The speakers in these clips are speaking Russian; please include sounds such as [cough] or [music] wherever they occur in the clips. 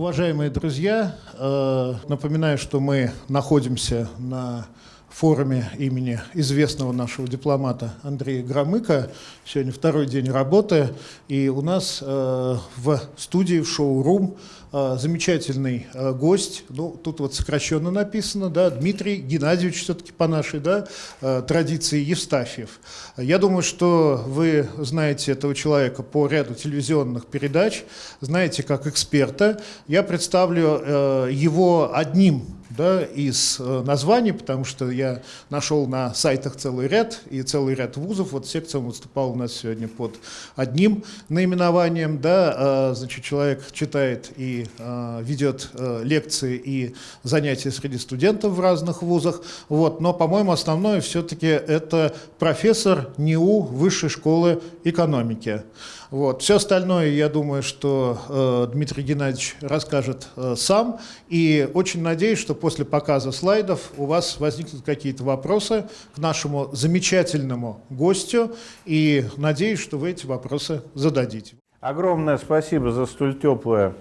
Уважаемые друзья, э, напоминаю, что мы находимся на форуме имени известного нашего дипломата Андрея Громыка. Сегодня второй день работы, и у нас э, в студии, в шоу-рум замечательный э, гость, ну, тут вот сокращенно написано, да, Дмитрий Геннадьевич все-таки по нашей да, э, традиции Евстафьев. Я думаю, что вы знаете этого человека по ряду телевизионных передач, знаете как эксперта. Я представлю его одним да, из названий, потому что я нашел на сайтах целый ряд и целый ряд вузов. Вот секция выступала у нас сегодня под одним наименованием. Да, значит, человек читает и э, ведет лекции и занятия среди студентов в разных вузах. Вот, но, по-моему, основное все-таки это профессор НИУ Высшей школы экономики. Вот. Все остальное, я думаю, что э, Дмитрий Геннадьевич расскажет э, сам. И очень надеюсь, что после показа слайдов у вас возникнут какие-то вопросы к нашему замечательному гостю. И надеюсь, что вы эти вопросы зададите. Огромное спасибо за столь теплое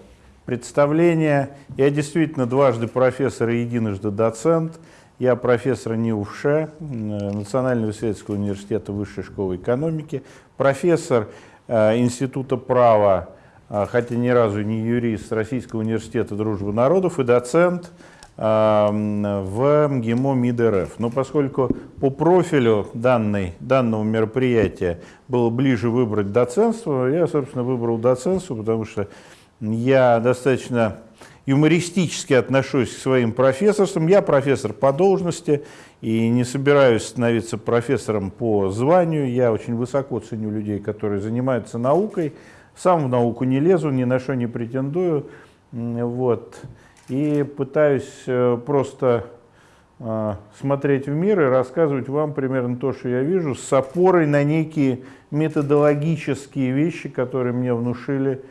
представление. Я действительно дважды профессор и единожды доцент. Я профессор НИУФШ, э, Национального исследовательского университета Высшей школы экономики, профессор Э, Института права, э, хотя ни разу не юрист Российского университета дружбы народов и доцент э, в МГИМО МИД РФ. Но поскольку по профилю данной, данного мероприятия было ближе выбрать доцентство, я, собственно, выбрал доцентство, потому что я достаточно юмористически отношусь к своим профессорствам. Я профессор по должности и не собираюсь становиться профессором по званию. Я очень высоко ценю людей, которые занимаются наукой. Сам в науку не лезу, ни на что не претендую. Вот. И пытаюсь э, просто э, смотреть в мир и рассказывать вам примерно то, что я вижу, с опорой на некие методологические вещи, которые мне внушили,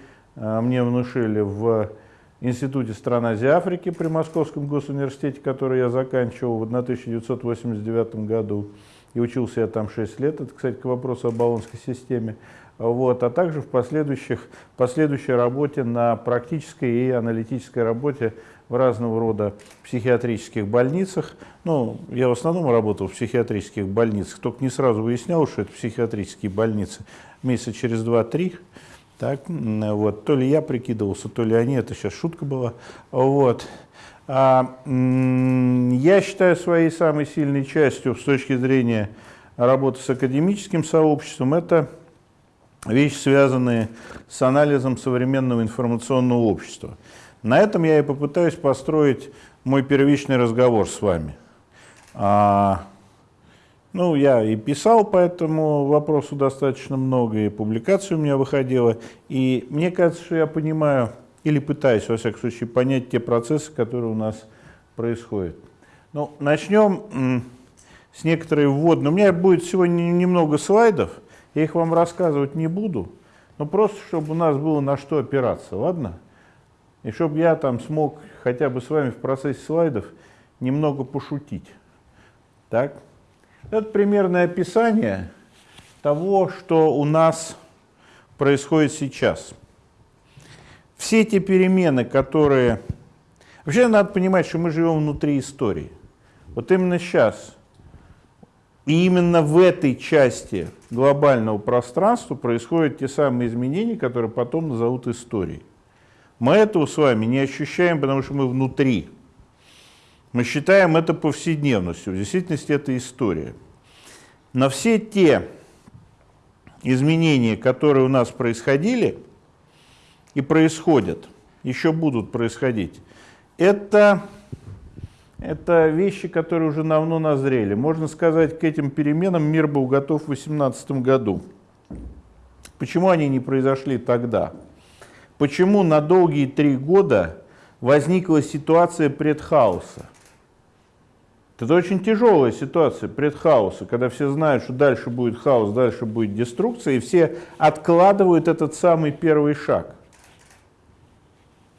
мне внушили в Институте стран Азии Африки при Московском госуниверситете, который я заканчивал в 1989 году. И учился я там 6 лет. Это, кстати, к вопросу о баллонской системе. Вот, а также в последующих, последующей работе на практической и аналитической работе в разного рода психиатрических больницах. Ну, я в основном работал в психиатрических больницах, только не сразу выяснял, что это психиатрические больницы. Месяца через 2-3 так, вот, то ли я прикидывался, то ли они, это сейчас шутка была. Вот. А, я считаю своей самой сильной частью с точки зрения работы с академическим сообществом, это вещи, связанные с анализом современного информационного общества. На этом я и попытаюсь построить мой первичный разговор с вами. А, ну, я и писал по этому вопросу достаточно много, и публикаций у меня выходило. И мне кажется, что я понимаю, или пытаюсь, во всяком случае, понять те процессы, которые у нас происходят. Ну, начнем с некоторой вводной. У меня будет сегодня немного слайдов, я их вам рассказывать не буду, но просто, чтобы у нас было на что опираться, ладно? И чтобы я там смог хотя бы с вами в процессе слайдов немного пошутить. Так? Это примерное описание того, что у нас происходит сейчас. Все эти перемены, которые... Вообще надо понимать, что мы живем внутри истории. Вот именно сейчас и именно в этой части глобального пространства происходят те самые изменения, которые потом назовут историей. Мы этого с вами не ощущаем, потому что мы внутри. Мы считаем это повседневностью. В действительности это история. На все те изменения, которые у нас происходили и происходят, еще будут происходить, это, это вещи, которые уже давно назрели. Можно сказать, к этим переменам мир был готов в 2018 году. Почему они не произошли тогда? Почему на долгие три года возникла ситуация предхаоса? Это очень тяжелая ситуация предхаоса, когда все знают, что дальше будет хаос, дальше будет деструкция, и все откладывают этот самый первый шаг.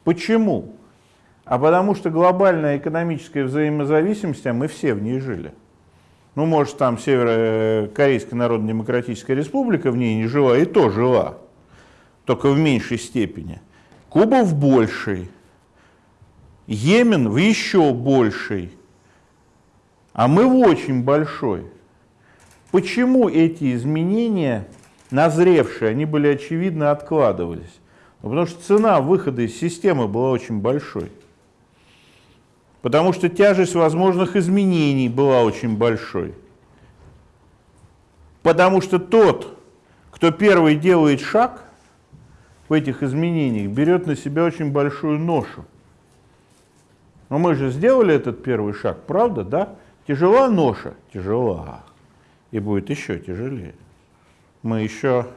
Почему? А потому что глобальная экономическая взаимозависимость, а мы все в ней жили. Ну, может, там Северо-Корейская Народно-Демократическая Республика в ней не жила, и то жила, только в меньшей степени. Куба в большей. Йемен в еще большей, а мы в очень большой. Почему эти изменения, назревшие, они были очевидно откладывались? Ну, потому что цена выхода из системы была очень большой. Потому что тяжесть возможных изменений была очень большой. Потому что тот, кто первый делает шаг в этих изменениях, берет на себя очень большую ношу. Но мы же сделали этот первый шаг, правда, да? Тяжела ноша? Тяжела. И будет еще тяжелее. Мы еще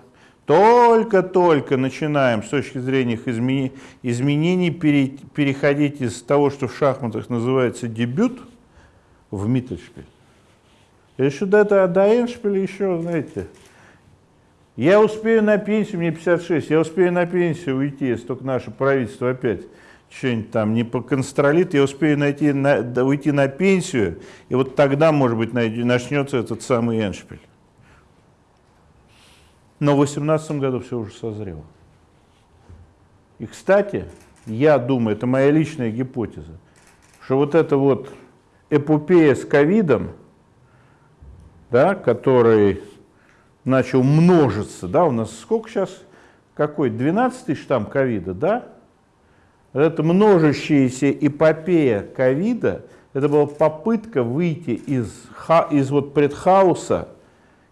только-только начинаем с точки зрения их изменений, изменений пере, переходить из того, что в шахматах называется дебют, в Миттельшпиль. Еще до, этого, до Эншпиля еще, знаете, я успею на пенсию, мне 56, я успею на пенсию уйти, если только наше правительство опять что-нибудь там не поконстролит, я успею найти, на, уйти на пенсию, и вот тогда, может быть, начнется этот самый Эншпиль. Но в 2018 году все уже созрело. И, кстати, я думаю, это моя личная гипотеза, что вот эта вот эпопея с ковидом, да, который начал множиться, да, у нас сколько сейчас, какой, 12 штамм ковида, да? Это множащаяся эпопея ковида, это была попытка выйти из, из вот предхауса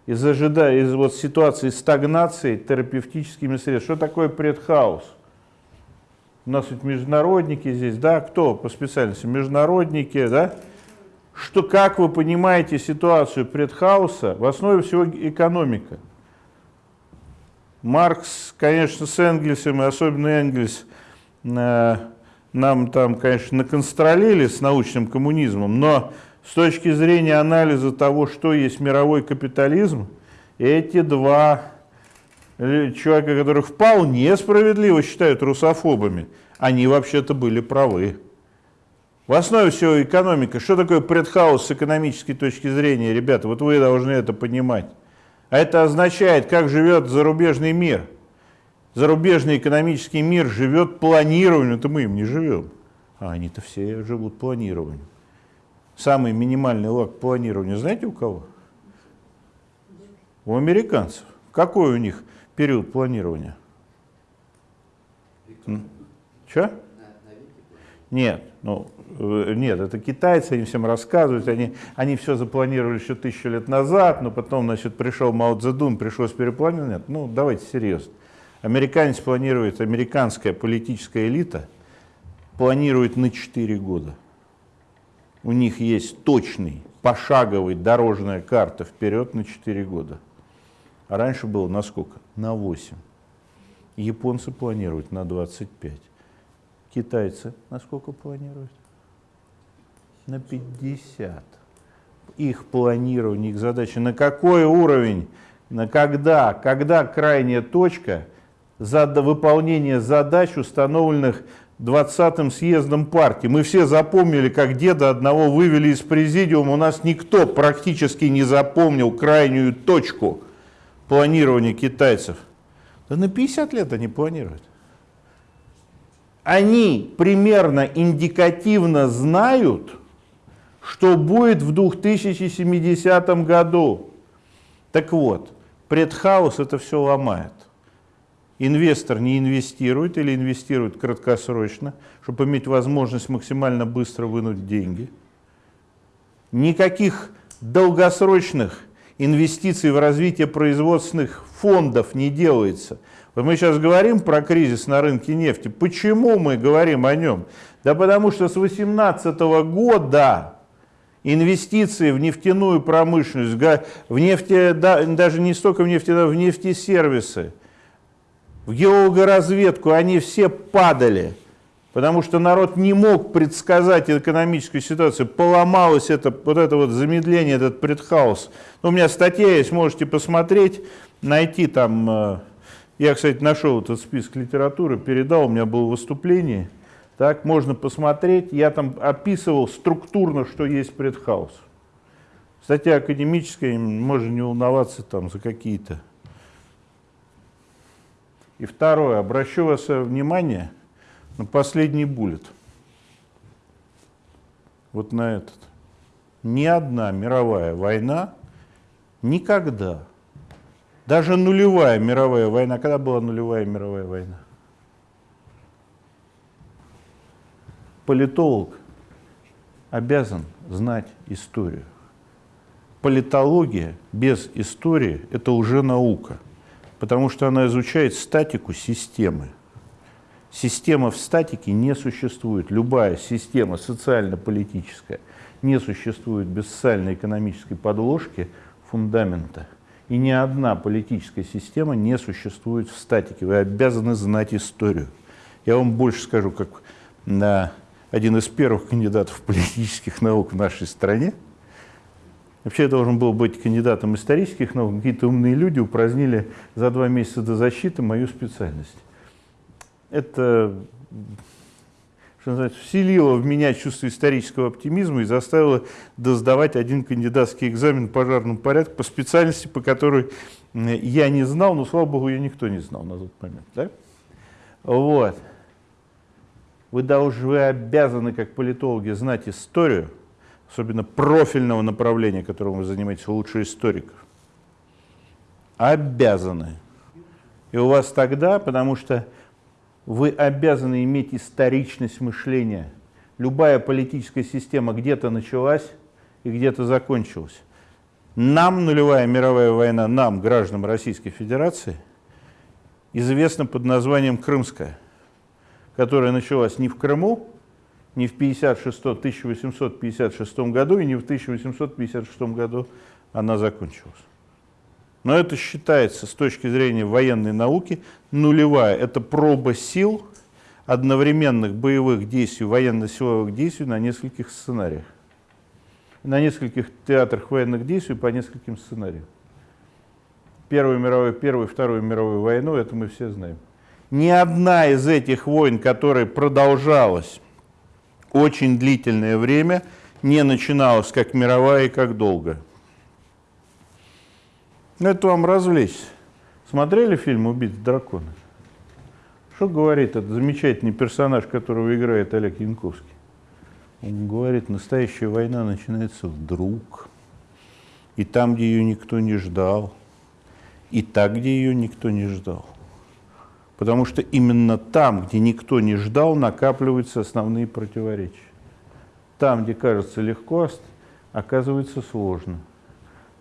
из, ожидая, из вот ситуации стагнации терапевтическими средствами. Что такое предхаус? У нас ведь международники здесь, да, кто по специальности? Международники, да? Что, как вы понимаете ситуацию предхауса? В основе всего экономика. Маркс, конечно, с Энгельсом, и особенно Энгельс, нам там, конечно, наконстролили с научным коммунизмом, но с точки зрения анализа того, что есть мировой капитализм, эти два человека, которых вполне справедливо считают русофобами, они вообще-то были правы. В основе всего экономика. Что такое предхаус с экономической точки зрения, ребята? Вот вы должны это понимать. А это означает, как живет зарубежный мир. Зарубежный экономический мир живет планированием, это мы им не живем. А они-то все живут планированием. Самый минимальный лак планирования знаете у кого? У американцев. Какой у них период планирования? Что? Нет, ну, э, нет, это китайцы, они всем рассказывают, они, они все запланировали еще тысячу лет назад, но потом, значит, пришел Мао Цзэдун, пришлось перепланировать. Нет, ну, давайте серьезно. Американец планирует, американская политическая элита планирует на 4 года у них есть точный, пошаговый дорожная карта вперед на 4 года. А раньше было на сколько? На 8. Японцы планируют на 25. Китайцы на сколько планируют? На 50. Их планирование, их задача. На какой уровень, на когда, когда крайняя точка за выполнение задач, установленных 20-м съездом партии. Мы все запомнили, как деда одного вывели из президиума. У нас никто практически не запомнил крайнюю точку планирования китайцев. Да на 50 лет они планируют. Они примерно индикативно знают, что будет в 2070 году. Так вот, предхаус это все ломает инвестор не инвестирует или инвестирует краткосрочно, чтобы иметь возможность максимально быстро вынуть деньги. Никаких долгосрочных инвестиций в развитие производственных фондов не делается. Вот мы сейчас говорим про кризис на рынке нефти. Почему мы говорим о нем? Да потому что с 2018 года инвестиции в нефтяную промышленность, в нефте, даже не столько в нефти, в нефтесервисы, в геологоразведку, они все падали, потому что народ не мог предсказать экономическую ситуацию, поломалось это, вот это вот замедление, этот предхаус. Ну, у меня статья есть, можете посмотреть, найти там, э, я, кстати, нашел этот список литературы, передал, у меня было выступление, так, можно посмотреть, я там описывал структурно, что есть предхаус. Статья академическая, можно не волноваться там за какие-то и второе, обращу ваше внимание на последний буллет. вот на этот. Ни одна мировая война никогда, даже нулевая мировая война, когда была нулевая мировая война? Политолог обязан знать историю. Политология без истории – это уже наука, потому что она изучает статику системы. Система в статике не существует. Любая система социально-политическая не существует без социально-экономической подложки фундамента. И ни одна политическая система не существует в статике. Вы обязаны знать историю. Я вам больше скажу, как на один из первых кандидатов политических наук в нашей стране. Вообще я должен был быть кандидатом исторических наук. Какие-то умные люди упразднили за два месяца до защиты мою специальность это что называется, вселило в меня чувство исторического оптимизма и заставило досдавать один кандидатский экзамен в пожарном порядке по специальности, по которой я не знал, но, слава богу, ее никто не знал на тот момент. Да? Вот. Вы должны, вы обязаны, как политологи, знать историю, особенно профильного направления, которым вы занимаетесь, лучше историков. Обязаны. И у вас тогда, потому что вы обязаны иметь историчность мышления. Любая политическая система где-то началась и где-то закончилась. Нам нулевая мировая война, нам, гражданам Российской Федерации, известна под названием Крымская, которая началась не в Крыму, не в 56, 1856 году и не в 1856 году она закончилась. Но это считается с точки зрения военной науки нулевая. Это проба сил одновременных боевых действий, военно-силовых действий на нескольких сценариях. На нескольких театрах военных действий по нескольким сценариям. Первую мировую, Первую, Вторую мировую войну, это мы все знаем. Ни одна из этих войн, которая продолжалась очень длительное время, не начиналась как мировая и как долго. Ну, это вам развлечься. Смотрели фильм «Убить дракона»? Что говорит этот замечательный персонаж, которого играет Олег Янковский? Он говорит, настоящая война начинается вдруг, и там, где ее никто не ждал, и так, где ее никто не ждал. Потому что именно там, где никто не ждал, накапливаются основные противоречия. Там, где кажется легко, оказывается сложно.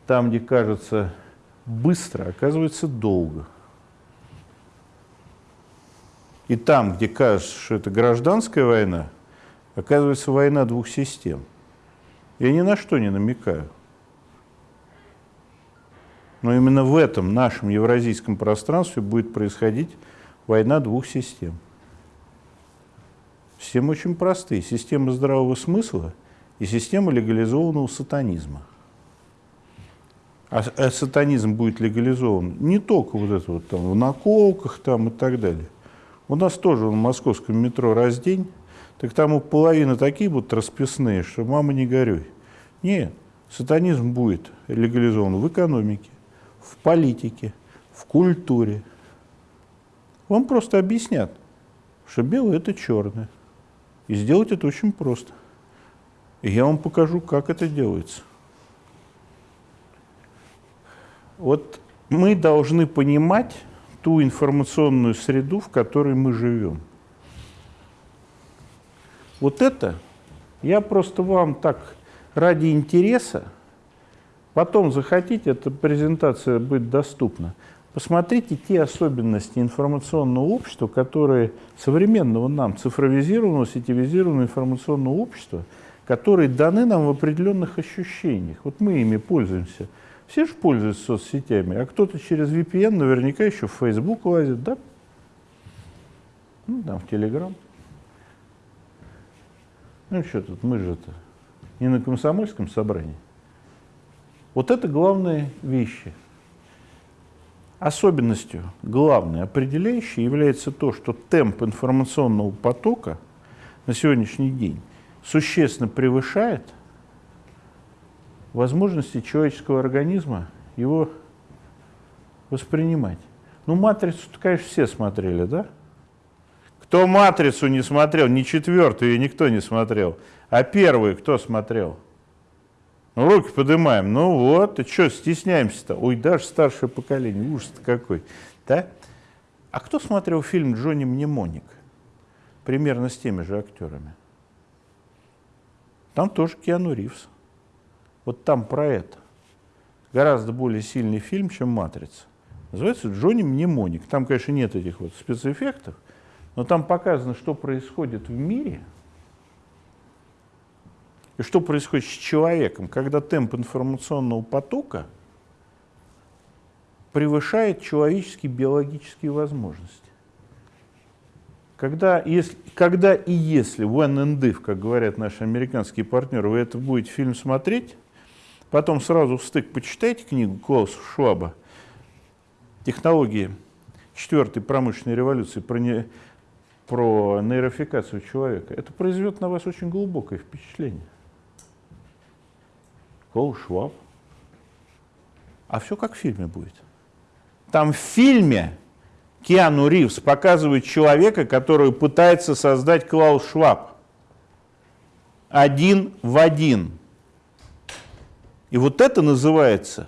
Там, где кажется быстро, оказывается долго. И там, где кажется, что это гражданская война, оказывается война двух систем. Я ни на что не намекаю. Но именно в этом нашем евразийском пространстве будет происходить война двух систем. Системы очень простые. Система здравого смысла и система легализованного сатанизма а, а сатанизм будет легализован не только вот это вот там в наколках там и так далее. У нас тоже в московском метро раздень, так там у половины такие будут расписные, что мама не горюй. Нет, сатанизм будет легализован в экономике, в политике, в культуре. Вам просто объяснят, что белое – это черное. И сделать это очень просто. И я вам покажу, как это делается. Вот мы должны понимать ту информационную среду, в которой мы живем. Вот это я просто вам так ради интереса, потом захотите, эта презентация будет доступна, посмотрите те особенности информационного общества, которые современного нам, цифровизированного, сетевизированного информационного общества, которые даны нам в определенных ощущениях. Вот мы ими пользуемся – все же пользуются соцсетями, а кто-то через VPN наверняка еще в Facebook лазит, да? Ну, там, в Telegram. Ну, что тут, мы же это не на комсомольском собрании. Вот это главные вещи. Особенностью, главной, определяющей является то, что темп информационного потока на сегодняшний день существенно превышает – возможности человеческого организма его воспринимать. Ну, матрицу конечно, все смотрели, да? Кто матрицу не смотрел, ни четвертую никто не смотрел. А первый кто смотрел? Ну, руки поднимаем. Ну вот, и что, стесняемся-то? Ой, даже старшее поколение, ужас какой. Да? А кто смотрел фильм «Джонни Мнемоник»? Примерно с теми же актерами. Там тоже Киану Ривз. Вот там про это. Гораздо более сильный фильм, чем «Матрица». Называется «Джонни Мнемоник». Там, конечно, нет этих вот спецэффектов, но там показано, что происходит в мире что происходит с человеком, когда темп информационного потока превышает человеческие биологические возможности. Когда, если, когда и если when and if, как говорят наши американские партнеры, вы это будете фильм смотреть, потом сразу в стык почитайте книгу Клауса Шваба «Технологии четвертой промышленной революции» про, не, про нейрофикацию человека, это произведет на вас очень глубокое впечатление. Клаус Шваб. А все как в фильме будет. Там в фильме Киану Ривз показывает человека, который пытается создать Клаус Шваб. Один в один. И вот это называется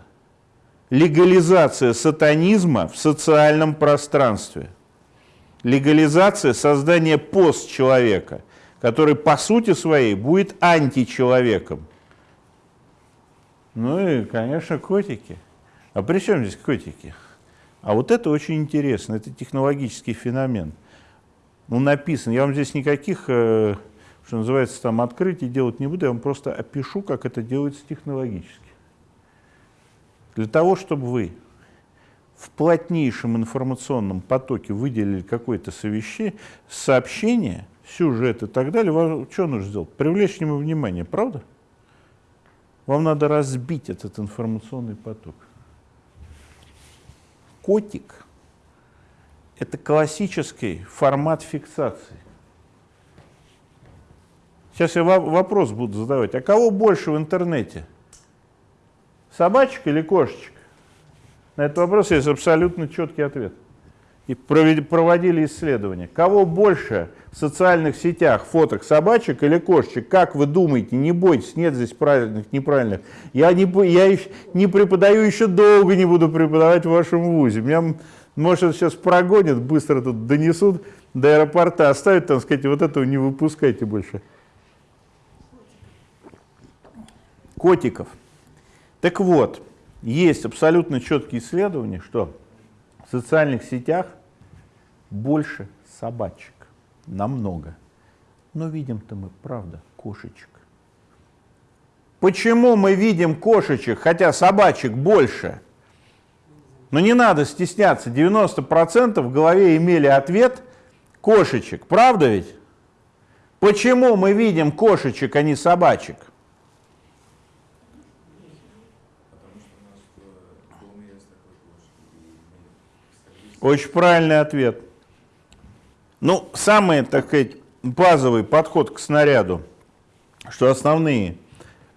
легализация сатанизма в социальном пространстве. Легализация создания постчеловека, который по сути своей будет античеловеком. Ну и, конечно, котики. А при чем здесь котики? А вот это очень интересно, это технологический феномен. Ну, написан, я вам здесь никаких, э, что называется, там открытий делать не буду, я вам просто опишу, как это делается технологически. Для того, чтобы вы в плотнейшем информационном потоке выделили какое-то сообщение, сюжет и так далее, вам что нужно сделать? Привлечь к нему внимание, правда? Вам надо разбить этот информационный поток котик – это классический формат фиксации. Сейчас я вопрос буду задавать. А кого больше в интернете? Собачек или кошечек? На этот вопрос есть абсолютно четкий ответ и проводили исследования. Кого больше в социальных сетях фоток собачек или кошечек? Как вы думаете? Не бойтесь, нет здесь правильных, неправильных. Я не, я не преподаю, еще долго не буду преподавать в вашем вузе. Меня, может, сейчас прогонят, быстро тут донесут до аэропорта, оставят там, сказать, вот этого не выпускайте больше. Котиков. Так вот, есть абсолютно четкие исследования, что социальных сетях больше собачек, намного. Но видим-то мы, правда, кошечек. Почему мы видим кошечек, хотя собачек больше? Но не надо стесняться, 90% в голове имели ответ кошечек, правда ведь? Почему мы видим кошечек, а не собачек? Очень правильный ответ. Ну, самый, так сказать, базовый подход к снаряду, что основные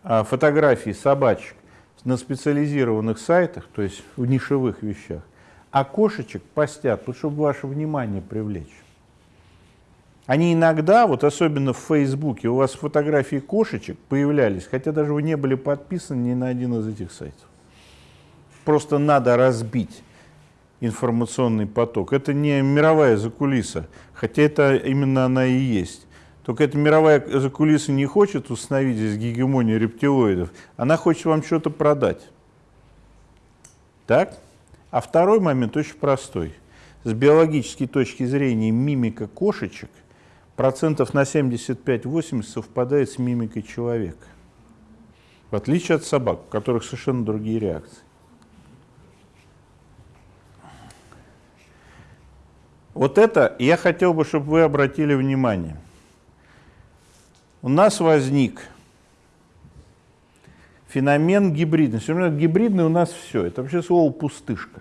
а, фотографии собачек на специализированных сайтах, то есть в нишевых вещах, а кошечек постят, вот, чтобы ваше внимание привлечь. Они иногда, вот особенно в Фейсбуке, у вас фотографии кошечек появлялись, хотя даже вы не были подписаны ни на один из этих сайтов. Просто надо разбить информационный поток. Это не мировая закулиса, хотя это именно она и есть. Только эта мировая закулиса не хочет установить здесь гегемонию рептилоидов, она хочет вам что-то продать. Так? А второй момент очень простой. С биологической точки зрения мимика кошечек процентов на 75-80 совпадает с мимикой человека. В отличие от собак, у которых совершенно другие реакции. Вот это я хотел бы, чтобы вы обратили внимание. У нас возник феномен гибридности. Гибридный у нас все. Это вообще слово пустышка.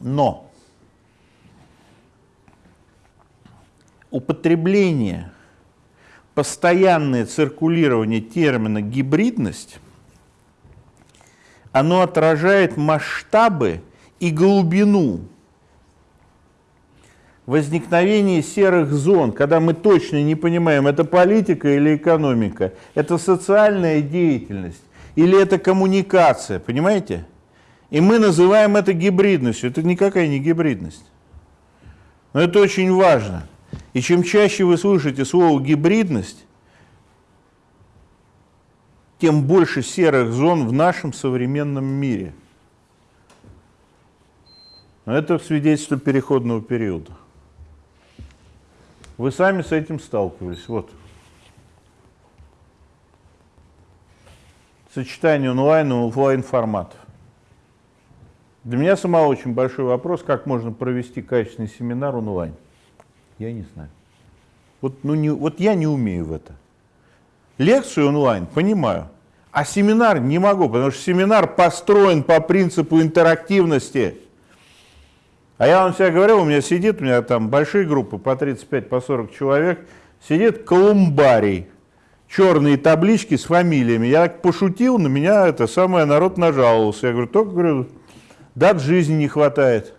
Но употребление, постоянное циркулирование термина гибридность, оно отражает масштабы и глубину возникновение серых зон, когда мы точно не понимаем, это политика или экономика, это социальная деятельность или это коммуникация, понимаете? И мы называем это гибридностью. Это никакая не гибридность. Но это очень важно. И чем чаще вы слышите слово «гибридность», тем больше серых зон в нашем современном мире. Но это свидетельство переходного периода. Вы сами с этим сталкивались. Вот. Сочетание онлайн и офлайн форматов. Для меня самого очень большой вопрос, как можно провести качественный семинар онлайн. Я не знаю. Вот, ну, не, вот я не умею в это. Лекцию онлайн понимаю, а семинар не могу, потому что семинар построен по принципу интерактивности. А я вам всегда говорил, у меня сидит, у меня там большие группы по 35, по 40 человек, сидит колумбарий, черные таблички с фамилиями. Я так пошутил, на меня это самое народ нажаловался. Я говорю, только говорю, дат жизни не хватает.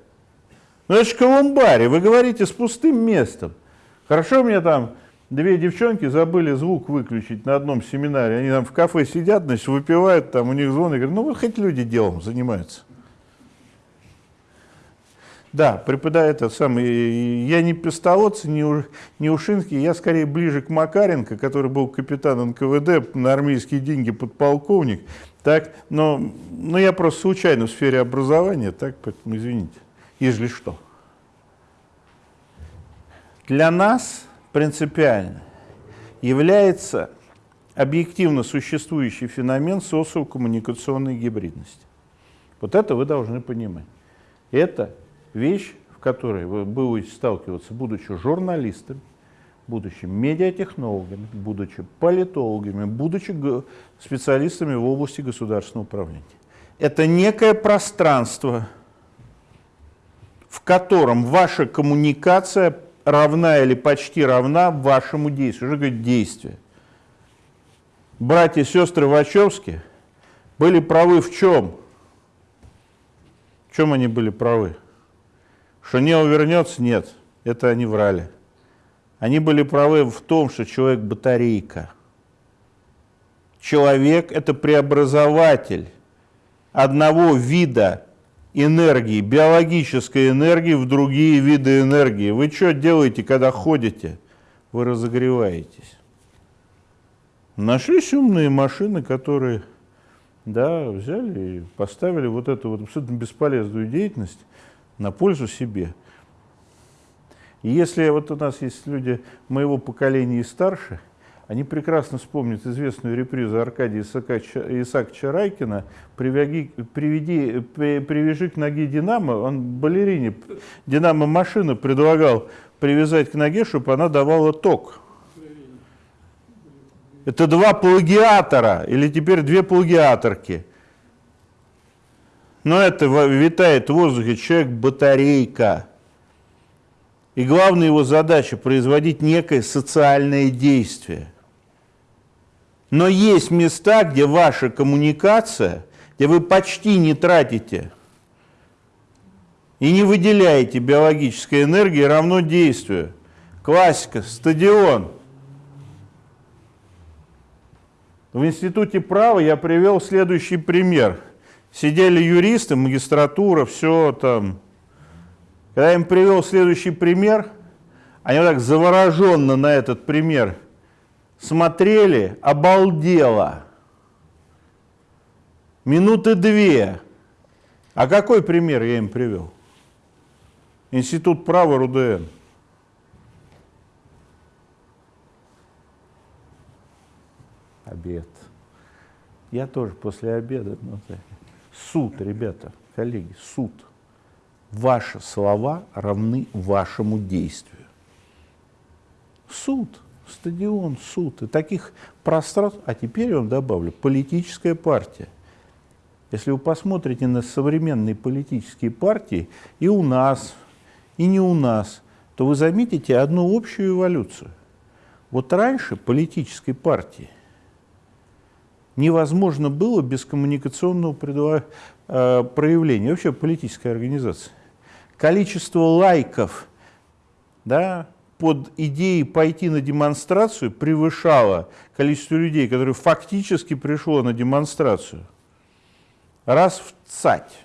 Ну колумбарий, вы говорите с пустым местом. Хорошо мне там две девчонки забыли звук выключить на одном семинаре. Они там в кафе сидят, значит, выпивают, там у них звон, и говорят, ну вы хоть люди делом занимаются. Да, преподаю это самый, я не Пестолоц, не, У, не Ушинский, я скорее ближе к Макаренко, который был капитан НКВД на армейские деньги подполковник. Так, но, но я просто случайно в сфере образования, так, поэтому извините, если что. Для нас принципиально является объективно существующий феномен социокоммуникационной гибридности. Вот это вы должны понимать. Это вещь, в которой вы будете сталкиваться, будучи журналистами, будучи медиатехнологами, будучи политологами, будучи специалистами в области государственного управления. Это некое пространство, в котором ваша коммуникация равна или почти равна вашему действию. Что говорит действие? Братья и сестры Вачовски были правы в чем? В чем они были правы? Что не увернется? Нет. Это они врали. Они были правы в том, что человек батарейка. Человек – это преобразователь одного вида энергии, биологической энергии в другие виды энергии. Вы что делаете, когда ходите? Вы разогреваетесь. Нашлись умные машины, которые да, взяли и поставили вот эту вот абсолютно бесполезную деятельность на пользу себе. И если вот у нас есть люди моего поколения и старше – они прекрасно вспомнят известную репризу Аркадия Исааковича Райкина «Приведи, приведи, «Привяжи к ноге Динамо». Он балерине Динамо машину предлагал привязать к ноге, чтобы она давала ток. Это два плагиатора, или теперь две плагиаторки. Но это витает в воздухе человек-батарейка. И главная его задача – производить некое социальное действие – но есть места, где ваша коммуникация, где вы почти не тратите и не выделяете биологической энергии равно действию. Классика, стадион. В институте права я привел следующий пример. Сидели юристы, магистратура, все там. Когда я им привел следующий пример, они вот так завороженно на этот пример – смотрели, обалдело. Минуты две. А какой пример я им привел? Институт права РУДН. Обед. Я тоже после обеда. Ну, суд, ребята, коллеги, суд. Ваши слова равны вашему действию. Суд стадион, суд. И таких пространств, а теперь я вам добавлю, политическая партия. Если вы посмотрите на современные политические партии, и у нас, и не у нас, то вы заметите одну общую эволюцию. Вот раньше политической партии невозможно было без коммуникационного э, проявления, вообще политической организации. Количество лайков да, под идеей пойти на демонстрацию превышало количество людей, которые фактически пришло на демонстрацию, раз в цать.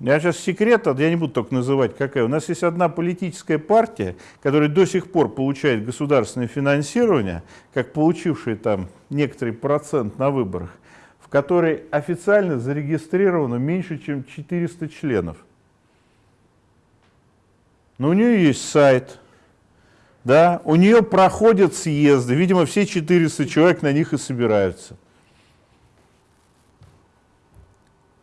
Я сейчас секрет, я не буду только называть, какая. У нас есть одна политическая партия, которая до сих пор получает государственное финансирование, как получившая там некоторый процент на выборах, в которой официально зарегистрировано меньше, чем 400 членов. Но у нее есть сайт, да, у нее проходят съезды, видимо, все 400 человек на них и собираются.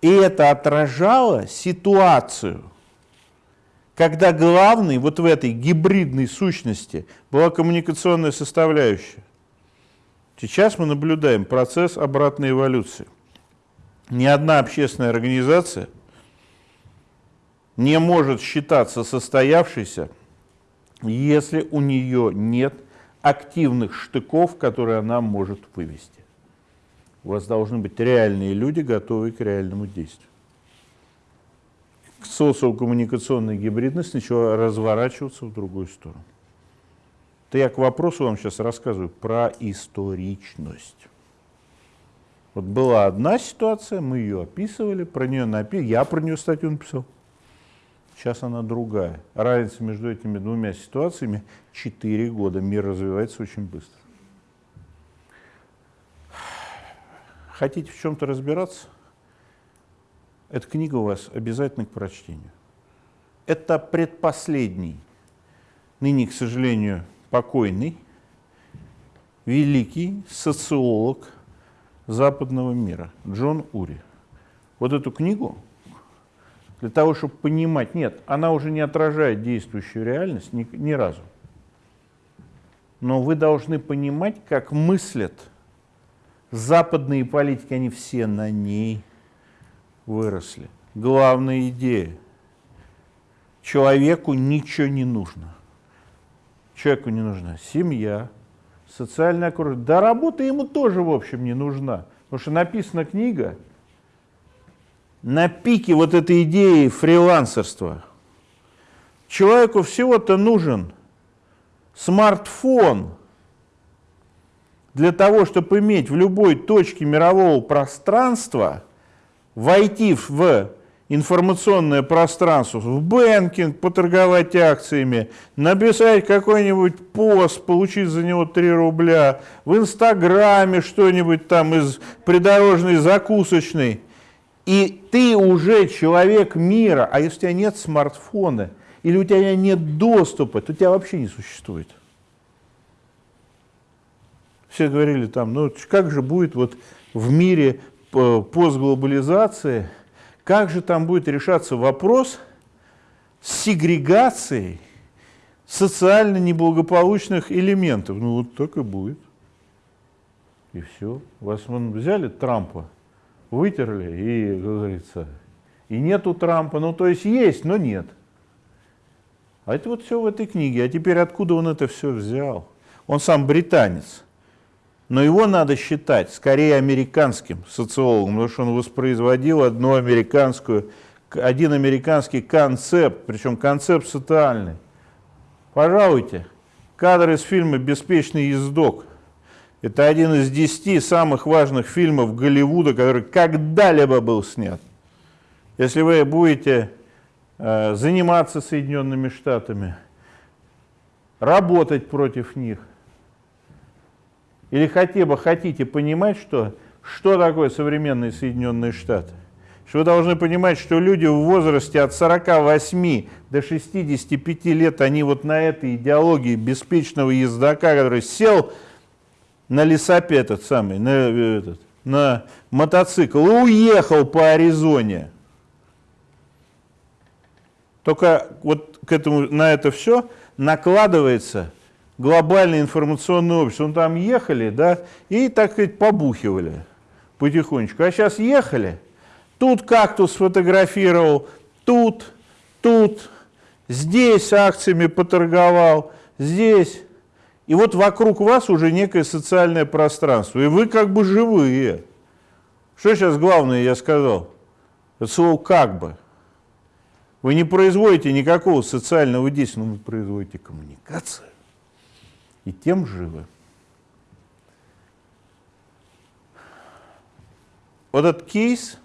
И это отражало ситуацию, когда главной вот в этой гибридной сущности была коммуникационная составляющая. Сейчас мы наблюдаем процесс обратной эволюции. Ни одна общественная организация не может считаться состоявшейся, если у нее нет активных штыков, которые она может вывести. У вас должны быть реальные люди, готовые к реальному действию. Социокоммуникационная гибридность начала разворачиваться в другую сторону. Это я к вопросу вам сейчас рассказываю про историчность. Вот была одна ситуация, мы ее описывали, про нее напи... я про нее статью написал. Сейчас она другая. Разница между этими двумя ситуациями 4 года. Мир развивается очень быстро. Хотите в чем-то разбираться? Эта книга у вас обязательно к прочтению. Это предпоследний, ныне, к сожалению, покойный, великий социолог западного мира Джон Ури. Вот эту книгу для того, чтобы понимать, нет, она уже не отражает действующую реальность ни, ни разу. Но вы должны понимать, как мыслят западные политики, они все на ней выросли. Главная идея. Человеку ничего не нужно. Человеку не нужна семья, социальная окружение. Да работа ему тоже, в общем, не нужна. Потому что написана книга на пике вот этой идеи фрилансерства. Человеку всего-то нужен смартфон – для того, чтобы иметь в любой точке мирового пространства, войти в информационное пространство, в banking, поторговать акциями, написать какой-нибудь пост, получить за него 3 рубля, в Инстаграме что-нибудь там из придорожной закусочной, и ты уже человек мира, а если у тебя нет смартфона, или у тебя нет доступа, то тебя вообще не существует. Все говорили там, ну как же будет вот в мире постглобализации, как же там будет решаться вопрос с сегрегацией социально неблагополучных элементов. Ну вот так и будет. И все. Вас вон, взяли Трампа, вытерли, и, как говорится, и нету Трампа. Ну то есть есть, но нет. А это вот все в этой книге. А теперь откуда он это все взял? Он сам британец. Но его надо считать скорее американским социологом, потому что он воспроизводил одну американскую, один американский концепт, причем концепт социальный. Пожалуйте, кадр из фильма «Беспечный ездок». Это один из десяти самых важных фильмов Голливуда, который когда-либо был снят. Если вы будете э, заниматься Соединенными Штатами, работать против них – или хотя бы хотите понимать, что, что такое современные Соединенные Штаты? Что вы должны понимать, что люди в возрасте от 48 до 65 лет, они вот на этой идеологии беспечного ездока, который сел на лесопед этот самый, на, этот, на мотоцикл и уехал по Аризоне. Только вот к этому, на это все накладывается глобальное информационное общество. Ну, там ехали, да, и, так сказать, побухивали потихонечку. А сейчас ехали, тут кактус сфотографировал, тут, тут, здесь акциями поторговал, здесь. И вот вокруг вас уже некое социальное пространство, и вы как бы живые. Что сейчас главное я сказал? Это слово «как бы». Вы не производите никакого социального действия, но вы производите коммуникацию. И тем живы. Вот этот кейс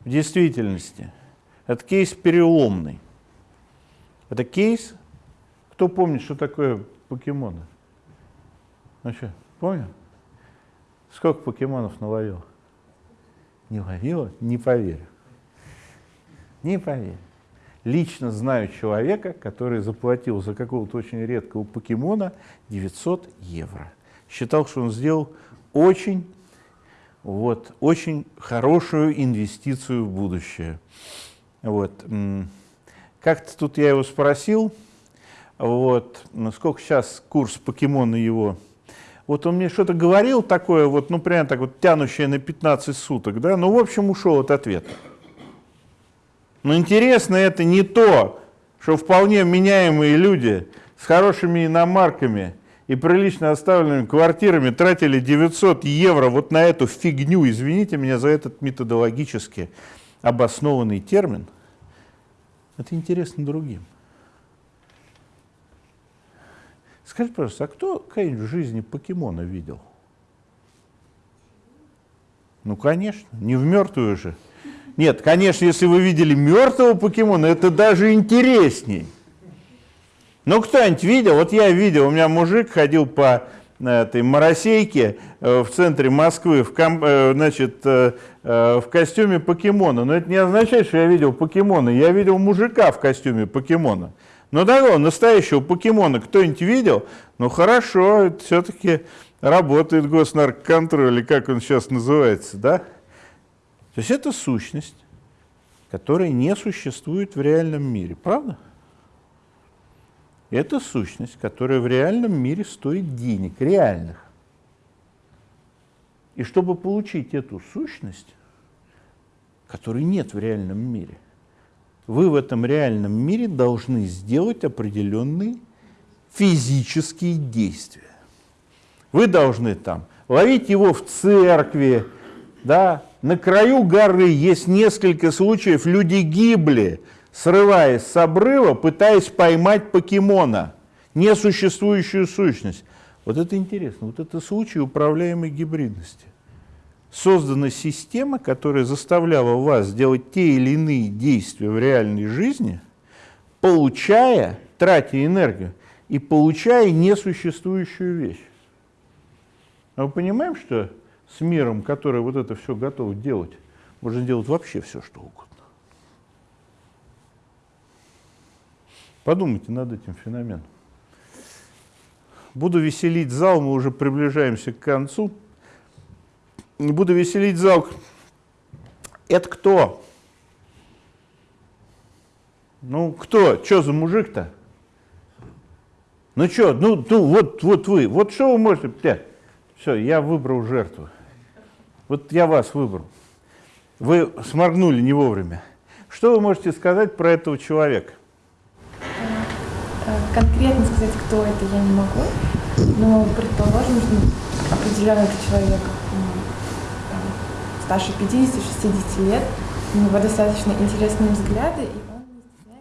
в действительности, это кейс переломный. Это кейс, кто помнит, что такое покемоны? Ну помню? Сколько покемонов наловил? Не ловила? Не поверю. Не поверю. Лично знаю человека, который заплатил за какого-то очень редкого покемона 900 евро. Считал, что он сделал очень, вот, очень хорошую инвестицию в будущее. Вот. Как-то тут я его спросил, вот, сколько сейчас курс покемона его вот он мне что-то говорил такое, вот, ну, прям так вот тянущее на 15 суток, да, ну, в общем, ушел от ответа. Но интересно это не то, что вполне меняемые люди с хорошими иномарками и прилично оставленными квартирами тратили 900 евро вот на эту фигню, извините меня за этот методологически обоснованный термин, это интересно другим. Скажи, пожалуйста, а кто когда-нибудь в жизни покемона видел? Ну, конечно, не в мертвую же. Нет, конечно, если вы видели мертвого покемона, это даже интересней. Ну, кто-нибудь видел? Вот я видел, у меня мужик ходил по э, этой моросейке э, в центре Москвы в, ком, э, значит, в костюме покемона. Но это не означает, что я видел покемона. Я видел мужика в костюме покемона. Но такого настоящего покемона кто-нибудь видел? Ну хорошо, все-таки работает госнарконтроль, или как он сейчас называется, да? То есть это сущность, которая не существует в реальном мире, правда? Это сущность, которая в реальном мире стоит денег, реальных. И чтобы получить эту сущность, которой нет в реальном мире – вы в этом реальном мире должны сделать определенные физические действия. Вы должны там ловить его в церкви, да, на краю горы есть несколько случаев, люди гибли, срываясь с обрыва, пытаясь поймать покемона, несуществующую сущность. Вот это интересно, вот это случай управляемой гибридности создана система, которая заставляла вас делать те или иные действия в реальной жизни, получая, тратя энергию и получая несуществующую вещь. А мы понимаем, что с миром, который вот это все готов делать, можно делать вообще все, что угодно. Подумайте над этим феноменом. Буду веселить зал, мы уже приближаемся к концу буду веселить зал. Это кто? Ну, кто? Что за мужик-то? Ну что, ну, ну вот, вот вы, вот что вы можете... Все, я выбрал жертву. Вот я вас выбрал. Вы сморгнули не вовремя. Что вы можете сказать про этого человека? Э, конкретно сказать, кто это, я не могу. Но предположим, что определенный это человек старше 50-60 лет, у него достаточно интересные взгляды. И он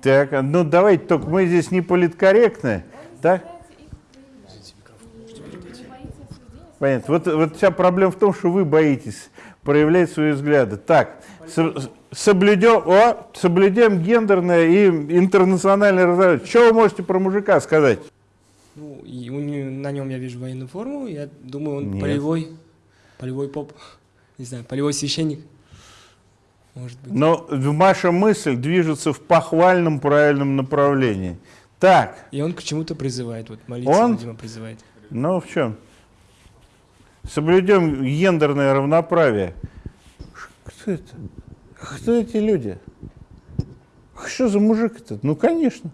так, ну давайте, только мы здесь не политкорректны, так? Понятно. Вот, вот вся проблема в том, что вы боитесь проявлять свои взгляды. Так, соблюдем, о, соблюдем гендерное и интернациональное разнообразие. Что вы можете про мужика сказать? Ну, и у него, на нем я вижу военную форму, я думаю, он Нет. полевой, полевой поп не знаю, полевой священник. Может быть. Но ваша мысль движется в похвальном правильном направлении. Так. И он к чему-то призывает, вот молиться, он? видимо, призывает. Ну, в чем? Соблюдем гендерное равноправие. Кто это? Кто эти люди? Что за мужик этот? Ну, конечно.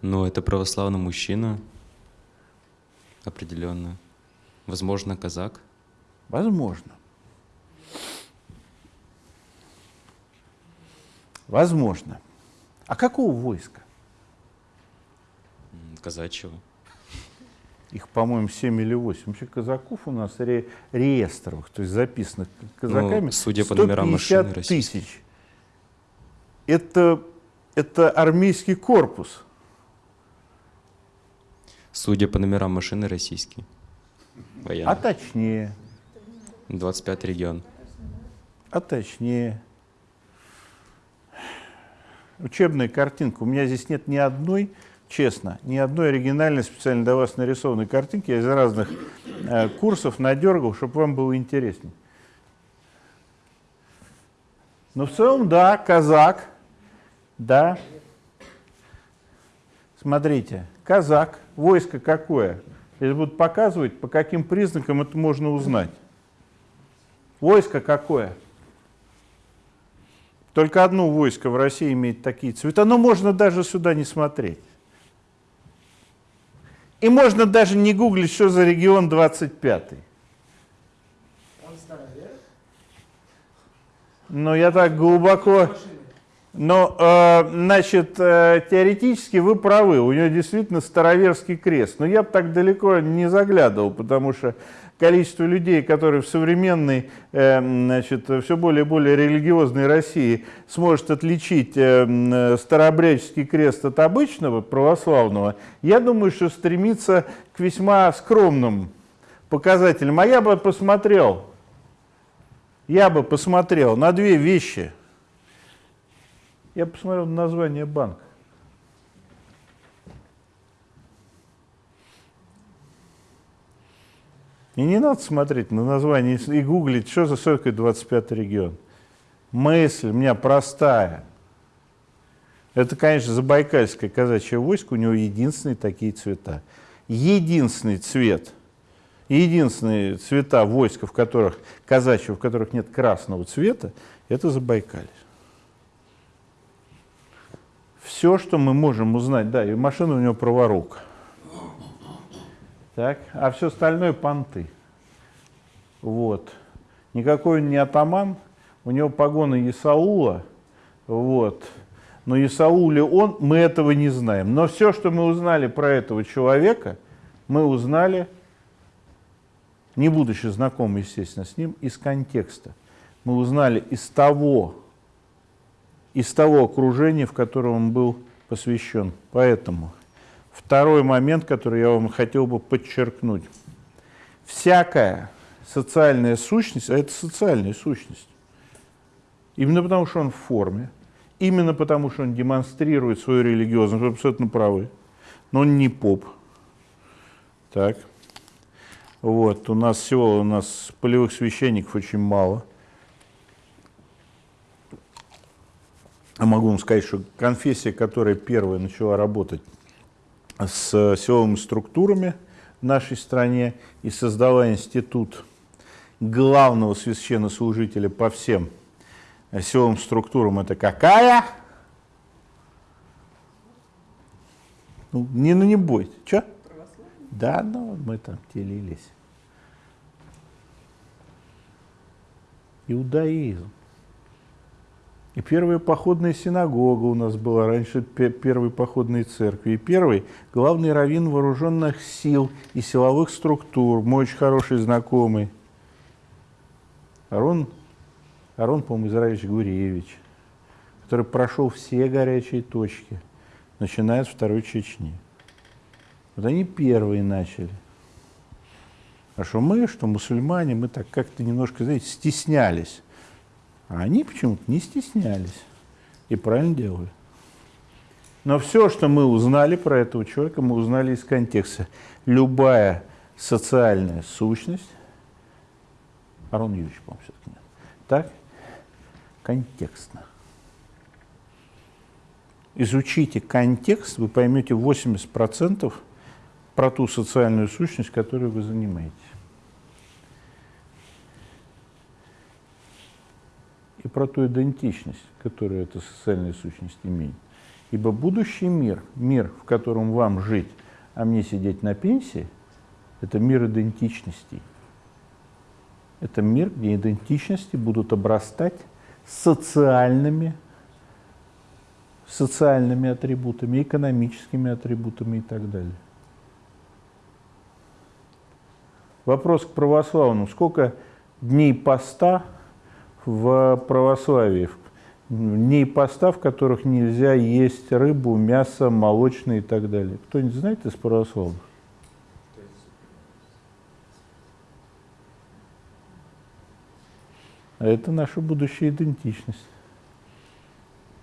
Ну, это православный мужчина. Определенно. Возможно, казак. Возможно. Возможно. А какого войска? Казачьего. Их, по-моему, 7 или 8. Вообще казаков у нас ре реестровых, то есть записанных казаками, ну, судя по номерам машины тысяч. Это это армейский корпус. Судя по номерам машины, российский. Военный. А точнее, 25 регион. а точнее. Учебная картинка. У меня здесь нет ни одной, честно, ни одной оригинальной специально для вас нарисованной картинки. Я из разных э, курсов надергал, чтобы вам было интереснее. Но в целом, да, казак, да. Смотрите, казак, войско какое? Если будут показывать, по каким признакам это можно узнать. Войско какое? Только одно войско в России имеет такие цвета, но можно даже сюда не смотреть. И можно даже не гуглить, что за регион 25-й. Но я так глубоко... Но, э, значит, э, теоретически вы правы, у него действительно староверский крест. Но я бы так далеко не заглядывал, потому что количество людей, которые в современной, э, значит, все более и более религиозной России сможет отличить э, старообрядческий крест от обычного православного, я думаю, что стремится к весьма скромным показателям. А я бы посмотрел, я бы посмотрел на две вещи. Я посмотрел на название банка. И не надо смотреть на название и гуглить, что за 25 регион. Мысль у меня простая. Это, конечно, забайкальское казачье войско, у него единственные такие цвета. Единственный цвет, единственные цвета войска, в которых, казачьего, в которых нет красного цвета, это Забайкалье. Все, что мы можем узнать, да, и машина у него праворук. Так, а все остальное понты. Вот. Никакой он не атаман, у него погоны Исаула, вот. Но Исаул ли он, мы этого не знаем. Но все, что мы узнали про этого человека, мы узнали, не будучи знакомы, естественно, с ним, из контекста. Мы узнали из того, из того окружения, в котором он был посвящен. Поэтому второй момент, который я вам хотел бы подчеркнуть. Всякая социальная сущность, а это социальная сущность, именно потому что он в форме, именно потому что он демонстрирует свою религиозность, вы абсолютно правы, но он не поп. Так. Вот, у нас всего, у нас полевых священников очень мало – Я могу вам сказать, что конфессия, которая первая начала работать с силовыми структурами в нашей стране и создала институт главного священнослужителя по всем силовым структурам, это какая? Ну, не, ну не бойся. Что? Да, ну мы там телились. Иудаизм. И первая походная синагога у нас была раньше первой походной церкви. И первый главный раввин вооруженных сил и силовых структур, мой очень хороший знакомый, Арон, Арон по-моему, Израилевич Гуревич, который прошел все горячие точки, начиная с Второй Чечни. Вот они первые начали. А что мы, что мусульмане, мы так как-то немножко, знаете, стеснялись а они почему-то не стеснялись и правильно делали. Но все, что мы узнали про этого человека, мы узнали из контекста. Любая социальная сущность, Арон Юрьевич, по-моему, все-таки нет, так, контекстно. Изучите контекст, вы поймете 80% про ту социальную сущность, которую вы занимаетесь. И про ту идентичность, которую эта социальная сущность имеет. Ибо будущий мир, мир, в котором вам жить, а мне сидеть на пенсии, это мир идентичностей. Это мир, где идентичности будут обрастать социальными, социальными атрибутами, экономическими атрибутами и так далее. Вопрос к православному. Сколько дней поста в православии. дней поста, в которых нельзя есть рыбу, мясо, молочное и так далее. Кто-нибудь знает из православных? А это наша будущая идентичность.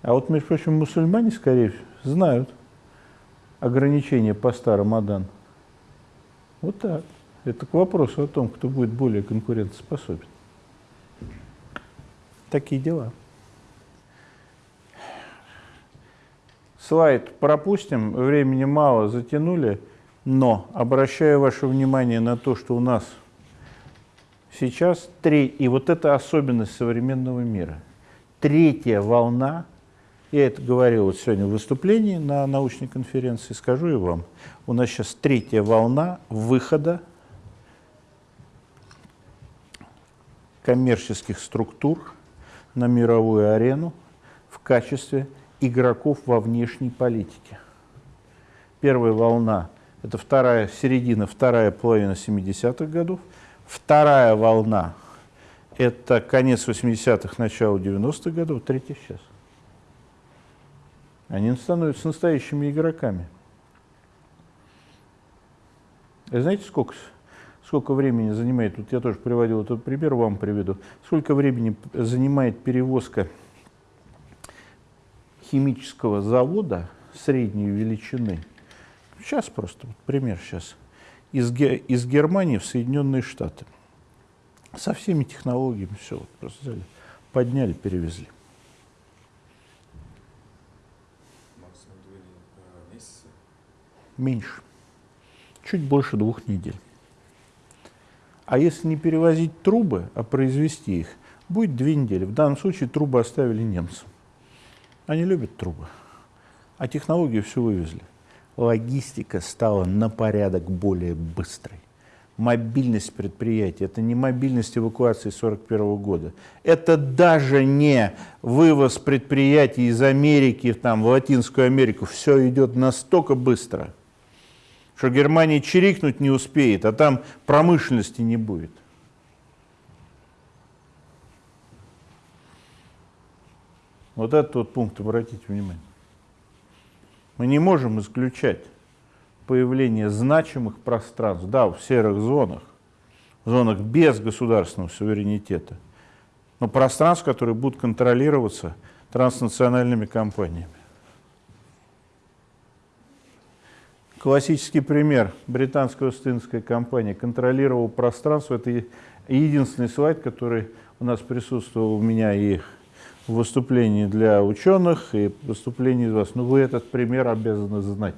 А вот, между прочим, мусульмане, скорее всего, знают ограничения поста Рамадан. Вот так. Это к вопросу о том, кто будет более конкурентоспособен. Такие дела. Слайд пропустим, времени мало, затянули, но обращаю ваше внимание на то, что у нас сейчас три, и вот это особенность современного мира. Третья волна, я это говорил вот сегодня в выступлении на научной конференции, скажу и вам, у нас сейчас третья волна выхода коммерческих структур на мировую арену в качестве игроков во внешней политике. Первая волна – это вторая, середина, вторая половина 70-х годов. Вторая волна – это конец 80-х, начало 90-х годов. Третья сейчас. Они становятся настоящими игроками. И знаете, сколько, сколько времени занимает, вот я тоже приводил этот пример, вам приведу, сколько времени занимает перевозка химического завода средней величины, сейчас просто, вот пример сейчас, из, из Германии в Соединенные Штаты. Со всеми технологиями все, вот просто взяли, подняли, перевезли. Меньше. Чуть больше двух недель. А если не перевозить трубы, а произвести их, будет две недели. В данном случае трубы оставили немцам. Они любят трубы, а технологии все вывезли. Логистика стала на порядок более быстрой. Мобильность предприятий – это не мобильность эвакуации 1941 года. Это даже не вывоз предприятий из Америки там, в Латинскую Америку. Все идет настолько быстро, что Германия чирикнуть не успеет, а там промышленности не будет. Вот этот вот пункт, обратите внимание. Мы не можем исключать появление значимых пространств, да, в серых зонах, в зонах без государственного суверенитета, но пространств, которые будут контролироваться транснациональными компаниями. Классический пример. Британская Остинская компания контролировала пространство. Это единственный слайд, который у нас присутствовал у меня и выступлений для ученых и выступлений из вас. Но вы этот пример обязаны знать.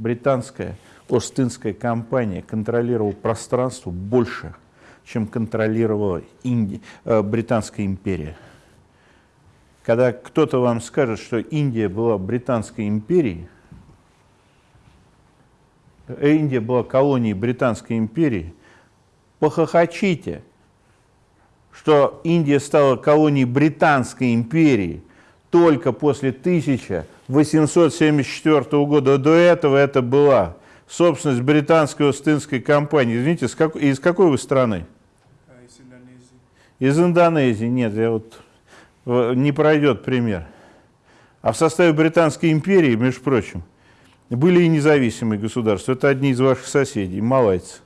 Британская Остинская компания контролировала пространство больше, чем контролировала Инди... э, Британская империя. Когда кто-то вам скажет, что Индия была Британской империей, Индия была колонией Британской империи, похохочите – что Индия стала колонией Британской империи только после 1874 года. До этого это была собственность британской Остинской компании. Извините, из какой, из какой вы страны? Из Индонезии. Из Индонезии. Нет, я вот не пройдет пример. А в составе Британской империи, между прочим, были и независимые государства. Это одни из ваших соседей, малайцы.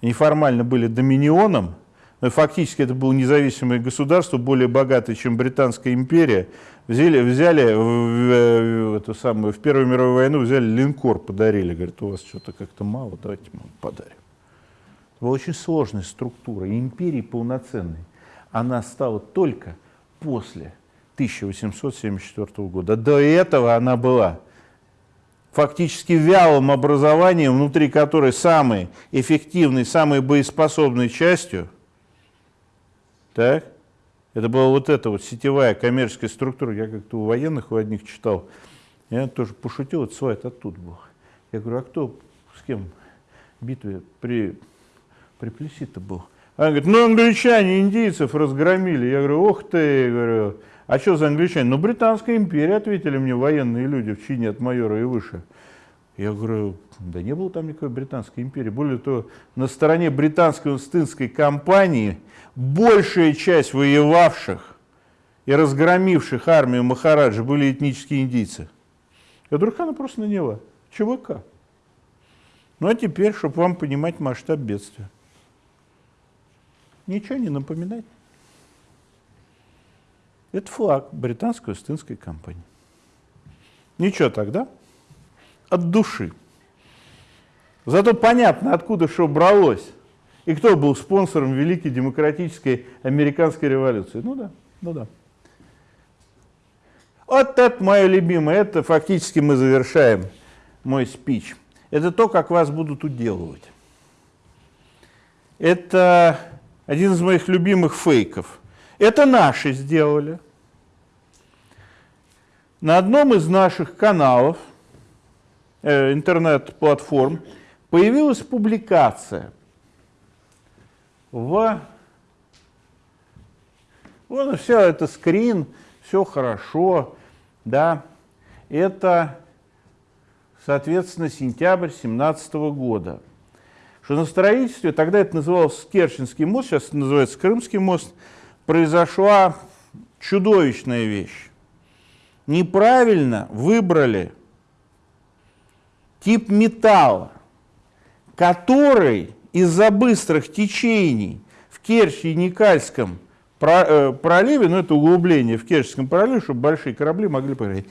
Они формально были доминионом, но фактически это было независимое государство, более богатое, чем Британская империя, взяли, взяли в, в, эту самую, в Первую мировую войну взяли линкор, подарили. Говорят, у вас что-то как-то мало, давайте мы вам подарим. Это была очень сложная структура. И империи полноценной она стала только после 1874 года. До этого она была фактически вялым образованием, внутри которой самой эффективной, самой боеспособной частью – так? Это была вот эта вот сетевая коммерческая структура. Я как-то у военных, у одних читал. Я тоже пошутил, это слайд оттуда был. Я говорю, а кто с кем в битве при, при Плесси-то был? Она говорит, ну англичане индийцев разгромили. Я говорю, ох ты, я говорю, а что за англичане? Ну Британская империя, ответили мне военные люди в чине от майора и выше. Я говорю, да не было там никакой Британской империи. Более того, на стороне британской Остинской компании большая часть воевавших и разгромивших армию Махараджа были этнические индийцы. Она просто наняла ЧВК. Ну а теперь, чтобы вам понимать масштаб бедствия. Ничего не напоминает. Это флаг британской Остинской компании. Ничего тогда. От души. Зато понятно, откуда что бралось. И кто был спонсором Великой Демократической Американской революции. Ну да, ну да. Вот это мое любимое, это фактически мы завершаем мой спич. Это то, как вас будут уделывать. Это один из моих любимых фейков. Это наши сделали. На одном из наших каналов, э, интернет-платформ, появилась публикация в... Вот все это скрин, все хорошо, да. Это, соответственно, сентябрь 17 года. Что на строительстве, тогда это называлось Керченский мост, сейчас называется Крымский мост, произошла чудовищная вещь. Неправильно выбрали тип металла, который из-за быстрых течений в Керчи и Никальском э, проливе, ну это углубление в Керченском проливе, чтобы большие корабли могли проходить,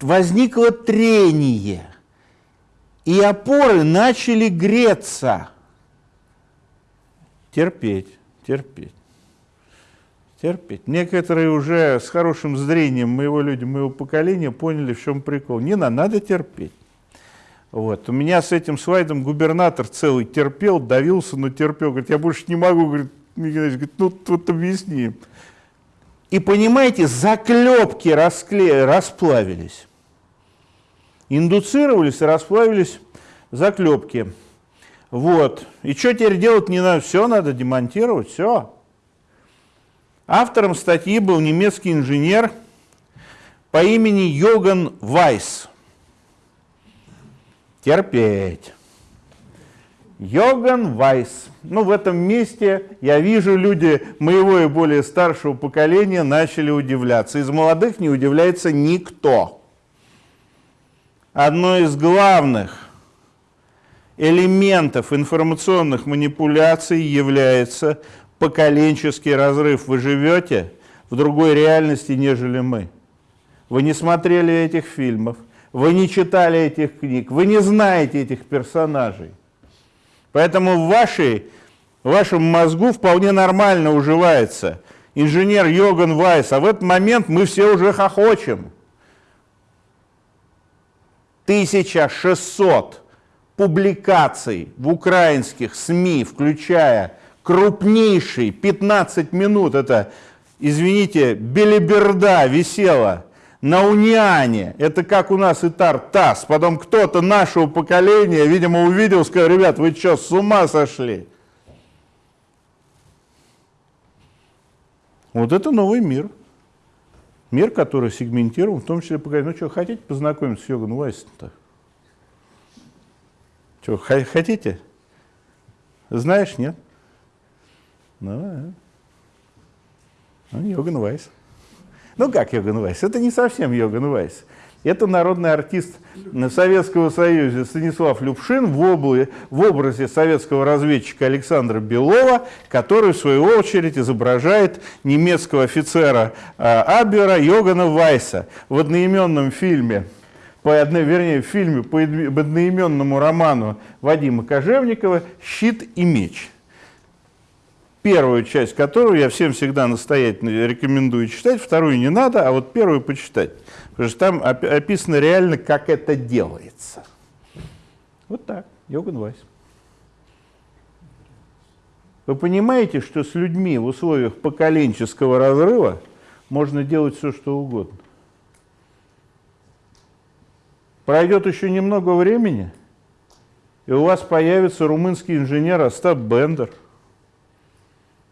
возникло трение, и опоры начали греться. Терпеть, терпеть, терпеть. Некоторые уже с хорошим зрением моего люди, моего поколения поняли, в чем прикол. Не надо, надо терпеть. Вот. У меня с этим слайдом губернатор целый терпел, давился, но терпел. Говорит, я больше не могу. Говорит, говорит ну вот объясни. И понимаете, заклепки раскле... расплавились. Индуцировались и расплавились заклепки. Вот. И что теперь делать не надо? Все надо демонтировать, все. Автором статьи был немецкий инженер по имени Йоган Вайс терпеть. Йоган Вайс. Ну, в этом месте я вижу, люди моего и более старшего поколения начали удивляться. Из молодых не удивляется никто. Одно из главных элементов информационных манипуляций является поколенческий разрыв. Вы живете в другой реальности, нежели мы. Вы не смотрели этих фильмов, вы не читали этих книг, вы не знаете этих персонажей. Поэтому в, вашей, в вашем мозгу вполне нормально уживается инженер Йоган Вайс, а в этот момент мы все уже хохочем. 1600 публикаций в украинских СМИ, включая крупнейший 15 минут, это, извините, белиберда висела на Униане, это как у нас Итар ТАСС, потом кто-то нашего поколения, видимо, увидел, сказал, ребят, вы что, с ума сошли? Вот это новый мир. Мир, который сегментирован, в том числе поговорить, ну что, хотите познакомиться с Йоганом Вайсом-то? Что, хотите? Знаешь, нет? Ну, ну Йоган Вайс. Ну как Йоган Вайс? Это не совсем Йоган Вайс. Это народный артист Советского Союза Станислав Любшин в, обла... в образе советского разведчика Александра Белова, который в свою очередь изображает немецкого офицера э, Абера Йогана Вайса в одноименном фильме по одной, вернее, в фильме по одноименному роману Вадима Кожевникова «Щит и меч» первую часть которую я всем всегда настоятельно рекомендую читать, вторую не надо, а вот первую почитать. Потому что там описано реально, как это делается. Вот так, Йоган Вайс. Вы понимаете, что с людьми в условиях поколенческого разрыва можно делать все, что угодно. Пройдет еще немного времени, и у вас появится румынский инженер Остап Бендер –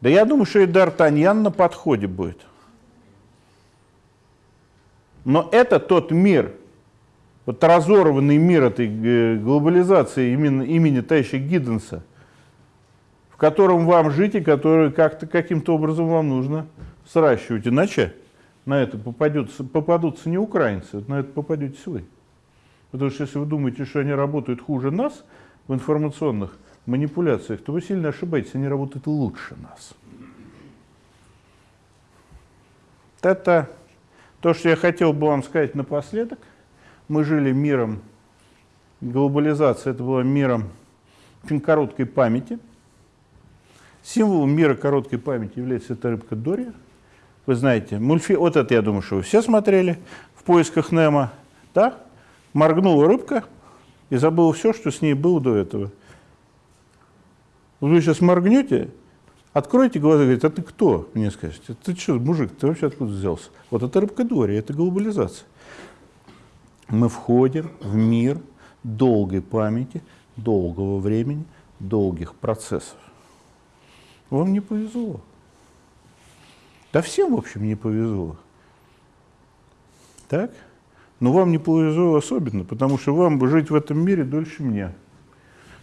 да я думаю, что и Д'Артаньян на подходе будет. Но это тот мир, вот разорванный мир этой э, глобализации именно имени товарища Гидденса, в котором вам жить и который как-то каким-то образом вам нужно сращивать, иначе на это попадется, попадутся не украинцы, на это попадетесь вы. Потому что если вы думаете, что они работают хуже нас в информационных манипуляциях, то вы сильно ошибаетесь, они работают лучше нас. Это то, что я хотел бы вам сказать напоследок. Мы жили миром, глобализация это была миром очень короткой памяти. Символом мира короткой памяти является эта рыбка Дория. Вы знаете, мульфи... вот это, я думаю, что вы все смотрели в поисках Немо. Да? Моргнула рыбка и забыла все, что с ней было до этого. Вы сейчас моргнете, откройте глаза и говорите, а ты кто? Мне скажете, ты что, мужик, ты вообще откуда взялся? Вот это рыбка Дория, это глобализация. Мы входим в мир долгой памяти, долгого времени, долгих процессов. Вам не повезло. Да всем, в общем, не повезло. Так? Но вам не повезло особенно, потому что вам бы жить в этом мире дольше меня.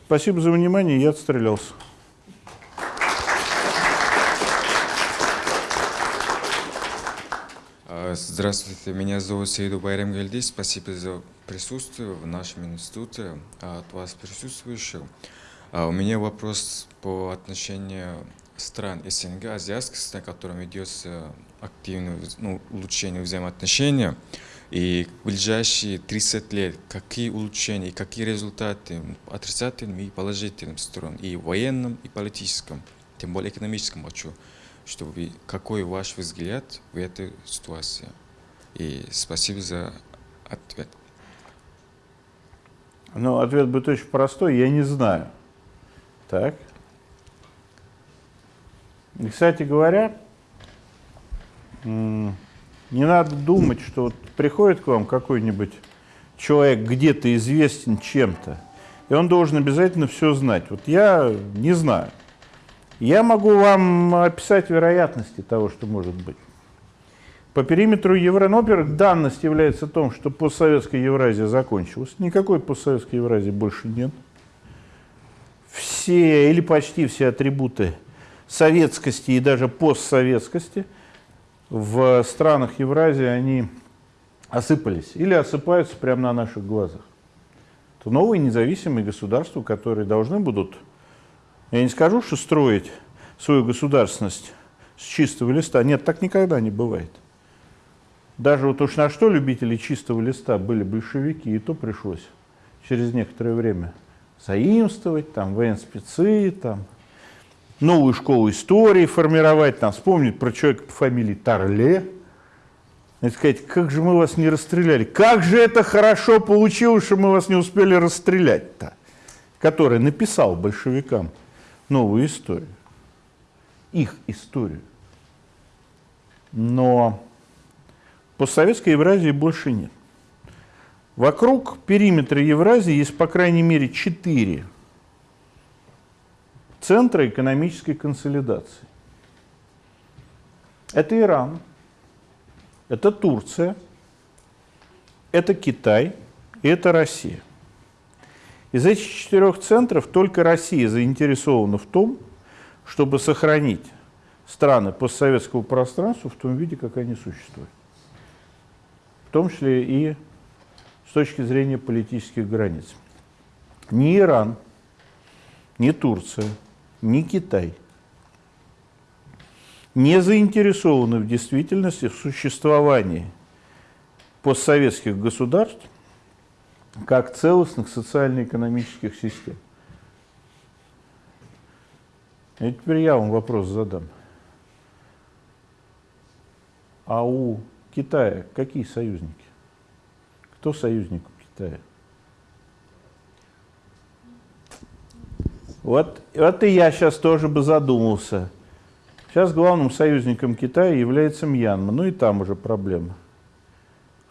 Спасибо за внимание, я отстрелялся. Здравствуйте, меня зовут Сейду Байрам Гальди. Спасибо за присутствие в нашем институте, а, от вас присутствующих. А, у меня вопрос по отношению стран СНГ, азиатских стран, которым ведется активное ну, улучшение взаимоотношений. И в ближайшие 30 лет какие улучшения, какие результаты отрицательным и положительным сторон, и военном, и политическом, тем более экономическом хочу, чтобы какой ваш взгляд в этой ситуации. И спасибо за ответ. Ну, ответ будет очень простой, я не знаю. Так. И, кстати говоря, не надо думать, что вот приходит к вам какой-нибудь человек где-то известен чем-то, и он должен обязательно все знать. Вот я не знаю. Я могу вам описать вероятности того, что может быть. По периметру Евронопер данность является том, что постсоветская Евразия закончилась. Никакой постсоветской Евразии больше нет. Все или почти все атрибуты советскости и даже постсоветскости в странах Евразии, они осыпались или осыпаются прямо на наших глазах. То новые независимые государства, которые должны будут, я не скажу, что строить свою государственность с чистого листа. Нет, так никогда не бывает. Даже вот уж на что любители чистого листа были большевики, и то пришлось через некоторое время заимствовать, там, военспецы, там, новую школу истории формировать, там, вспомнить про человека по фамилии Тарле, и сказать, как же мы вас не расстреляли, как же это хорошо получилось, что мы вас не успели расстрелять-то, который написал большевикам новую историю, их историю. Но постсоветской Евразии больше нет. Вокруг периметра Евразии есть по крайней мере четыре центра экономической консолидации. Это Иран, это Турция, это Китай и это Россия. Из этих четырех центров только Россия заинтересована в том, чтобы сохранить страны постсоветского пространства в том виде, как они существуют. В том числе и с точки зрения политических границ. Ни Иран, ни Турция, ни Китай не заинтересованы в действительности в существовании постсоветских государств как целостных социально-экономических систем. И теперь я вам вопрос задам. А у Китая какие союзники? Кто союзник у Китая? Вот, вот и я сейчас тоже бы задумался. Сейчас главным союзником Китая является Мьянма, ну и там уже проблема.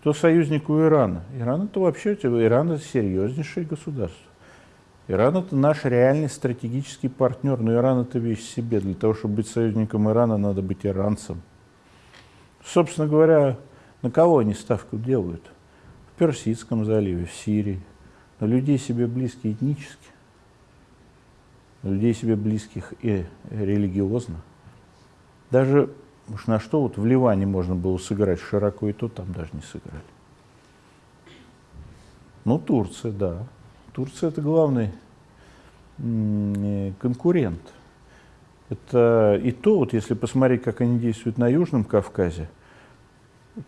Кто союзник у Ирана? Иран это вообще, Иран это серьезнейшее государство. Иран это наш реальный стратегический партнер, но Иран это вещь себе. Для того, чтобы быть союзником Ирана, надо быть иранцем. Собственно говоря, на кого они ставку делают? В Персидском заливе, в Сирии. На людей себе близкие этнически людей себе близких и религиозно. Даже Уж на что вот в Ливане можно было сыграть широко, и то там даже не сыграли. Ну, Турция, да. Турция это главный конкурент. Это и то, вот если посмотреть, как они действуют на Южном Кавказе,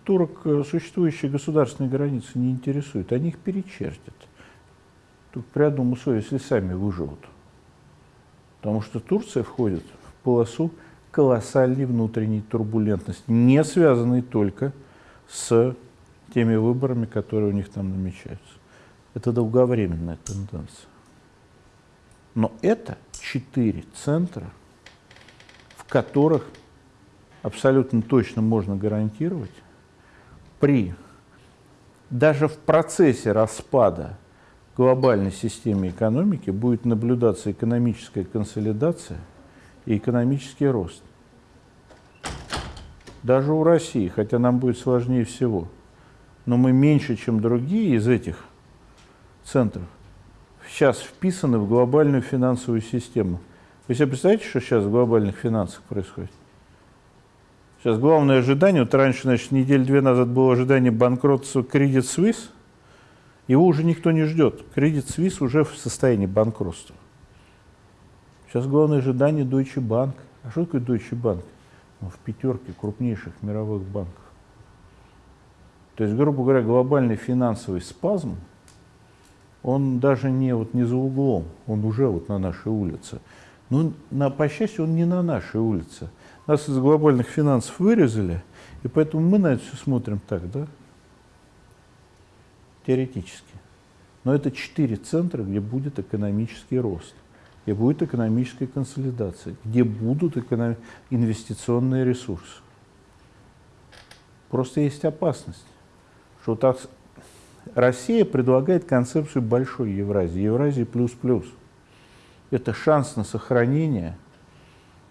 турок э, существующие государственные границы не интересуют, они их перечертят. Тут при одном условии, если сами выживут. Потому что Турция входит в полосу колоссальной внутренней турбулентности, не связанной только с теми выборами, которые у них там намечаются. Это долговременная тенденция. Но это четыре центра, в которых абсолютно точно можно гарантировать, при даже в процессе распада глобальной системы экономики будет наблюдаться экономическая консолидация и экономический рост. Даже у России, хотя нам будет сложнее всего, но мы меньше, чем другие из этих центров, сейчас вписаны в глобальную финансовую систему. Вы себе представляете, что сейчас в глобальных финансах происходит? Сейчас главное ожидание, вот раньше, значит, неделю-две назад было ожидание банкротства Credit Suisse, его уже никто не ждет. Credit Suisse уже в состоянии банкротства. Сейчас главное ожидание Deutsche Bank. А что такое Deutsche Bank? Ну, в пятерке крупнейших мировых банков. То есть, грубо говоря, глобальный финансовый спазм, он даже не, вот, не за углом, он уже вот на нашей улице. Но, на, по счастью, он не на нашей улице. Нас из глобальных финансов вырезали, и поэтому мы на это все смотрим так, да? Теоретически. Но это четыре центра, где будет экономический рост, где будет экономическая консолидация, где будут эконом... инвестиционные ресурсы. Просто есть опасность, что так Россия предлагает концепцию большой Евразии, Евразии плюс-плюс. Это шанс на сохранение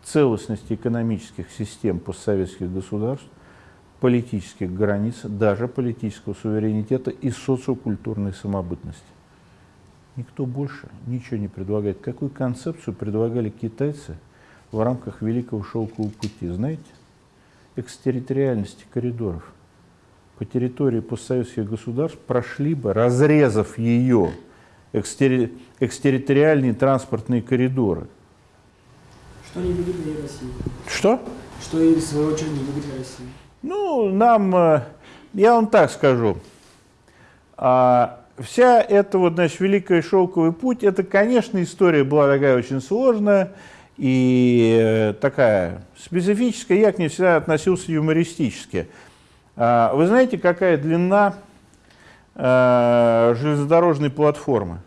целостности экономических систем постсоветских государств, политических границ, даже политического суверенитета и социокультурной самобытности. Никто больше ничего не предлагает. Какую концепцию предлагали китайцы в рамках Великого Шелкового пути? Знаете? Экстерриториальности коридоров – по территории постсоветских государств прошли бы, разрезав ее, экстери... экстерриториальные транспортные коридоры. Что не выгодно для России? Что? Что и в свою очередь не выгодно России? Ну, нам, э, я вам так скажу, а, вся эта вот, значит, Великая Шелковый путь, это, конечно, история была такая очень сложная и э, такая специфическая, я к ней всегда относился юмористически. А, вы знаете, какая длина э, железнодорожной платформы?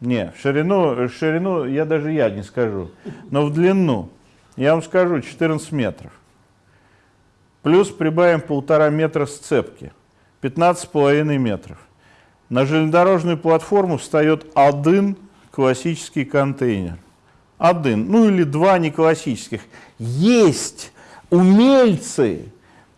Не, в ширину, в ширину я даже я не скажу, но в длину. Я вам скажу, 14 метров. Плюс прибавим полтора метра сцепки, 15,5 метров. На железнодорожную платформу встает один классический контейнер. Один, ну или два не классических. Есть умельцы,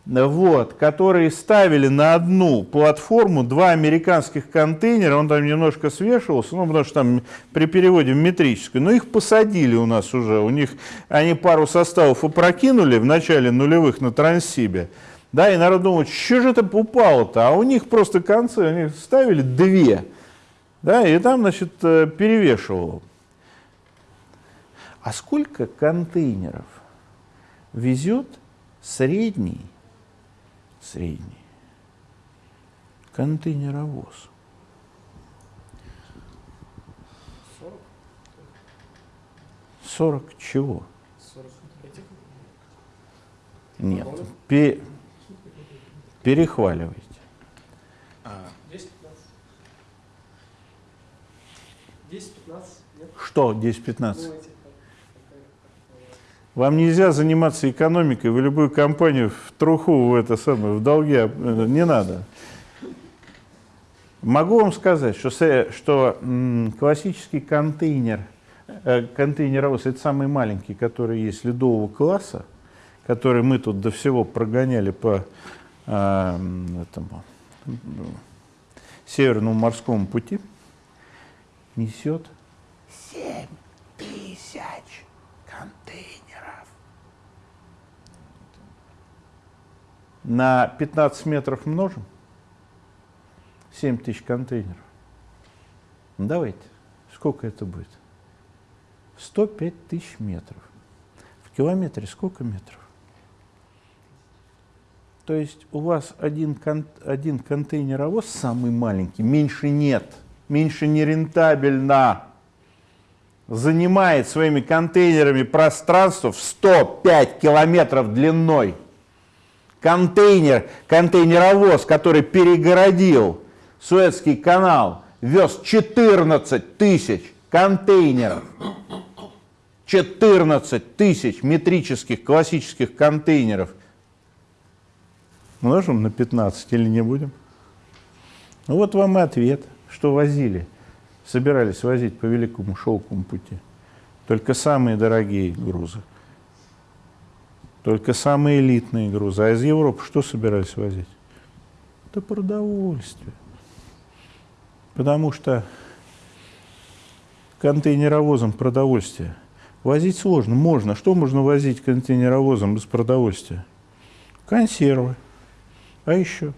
вот, которые ставили на одну платформу два американских контейнера, он там немножко свешивался, ну, потому что там при переводе в метрическую, но их посадили у нас уже, у них, они пару составов опрокинули в начале нулевых на Транссибе, да, и народ думает, что же это упало-то, а у них просто концы, они ставили две, да, и там, значит, э, перевешивало. А сколько контейнеров везет средний, средний контейнеровоз. 40 чего? 40 этих? Нет, пе перехваливайте. 10-15. 10-15? Что 10-15? Вам нельзя заниматься экономикой, вы любую компанию в труху, в это самое, в долги, э, не надо. Могу вам сказать, что, что классический контейнер, э, контейнеровоз, это самый маленький, который есть ледового класса, который мы тут до всего прогоняли по э, Эм, этому, Северному морскому пути несет 7 тысяч контейнеров. На 15 метров множим 7 тысяч контейнеров. Ну, давайте, сколько это будет? 105 тысяч метров. В километре сколько метров? То есть у вас один, кон один контейнеровоз самый маленький, меньше нет, меньше нерентабельно, занимает своими контейнерами пространство в 105 километров длиной. Контейнер, контейнеровоз, который перегородил Суэцкий канал, вез 14 тысяч контейнеров. 14 тысяч метрических классических контейнеров. Множим на 15 или не будем? Ну вот вам и ответ, что возили. Собирались возить по Великому Шелковому пути. Только самые дорогие грузы. Только самые элитные грузы. А из Европы что собирались возить? Это продовольствие. Потому что контейнеровозом продовольствия возить сложно. Можно. Что можно возить контейнеровозом без продовольствия? Консервы. А еще?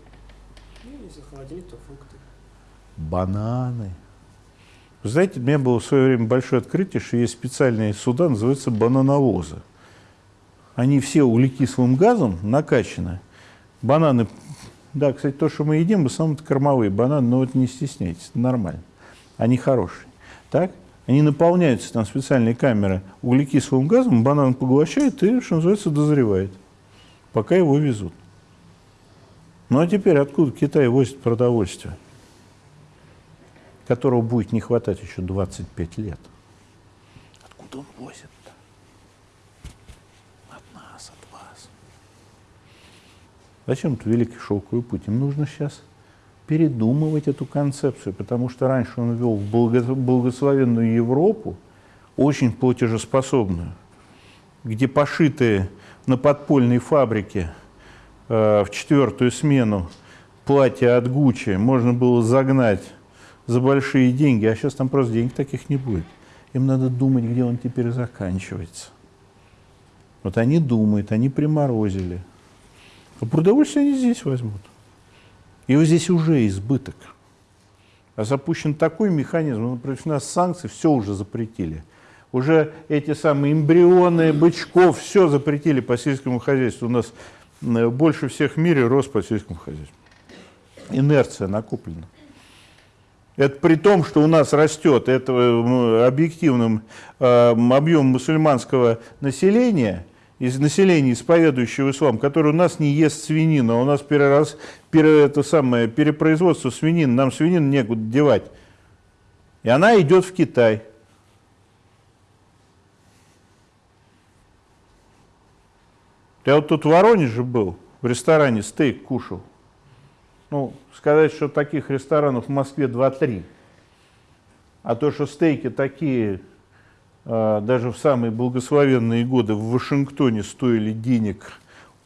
Ну. Бананы. Вы знаете, у меня было в свое время большое открытие, что есть специальные суда, называются банановозы. Они все углекислым газом накачаны. Бананы, да, кстати, то, что мы едим, в основном это кормовые бананы, но вот не стесняйтесь, это нормально. Они хорошие. Так? Они наполняются, там специальные камеры, углекислым газом, банан поглощает и, что называется, дозревает, пока его везут. Ну а теперь откуда Китай возит продовольствие, которого будет не хватать еще 25 лет? Откуда он возит-то? От нас, от вас. Зачем это Великий Шелковый путь? Им нужно сейчас передумывать эту концепцию, потому что раньше он вел в благословенную Европу, очень платежеспособную, где пошитые на подпольной фабрике – в четвертую смену платье от Гуччи можно было загнать за большие деньги, а сейчас там просто денег таких не будет. Им надо думать, где он теперь заканчивается. Вот они думают, они приморозили. А продовольствие они здесь возьмут. Его здесь уже избыток. А запущен такой механизм, ну, у нас санкции все уже запретили. Уже эти самые эмбрионы, бычков, все запретили по сельскому хозяйству. У нас Э, больше всех в мире рост по сельскому хозяйству. Инерция накоплена. Это при том, что у нас растет это объективным э, объем мусульманского населения, из населения, исповедующего ислам, который у нас не ест свинину, а у нас перерас, пере, это самое, перепроизводство свинины, нам свинину некуда девать. И она идет в Китай. Я вот тут в Воронеже был, в ресторане стейк кушал. Ну, сказать, что таких ресторанов в Москве 2-3. А то, что стейки такие, э, даже в самые благословенные годы в Вашингтоне стоили денег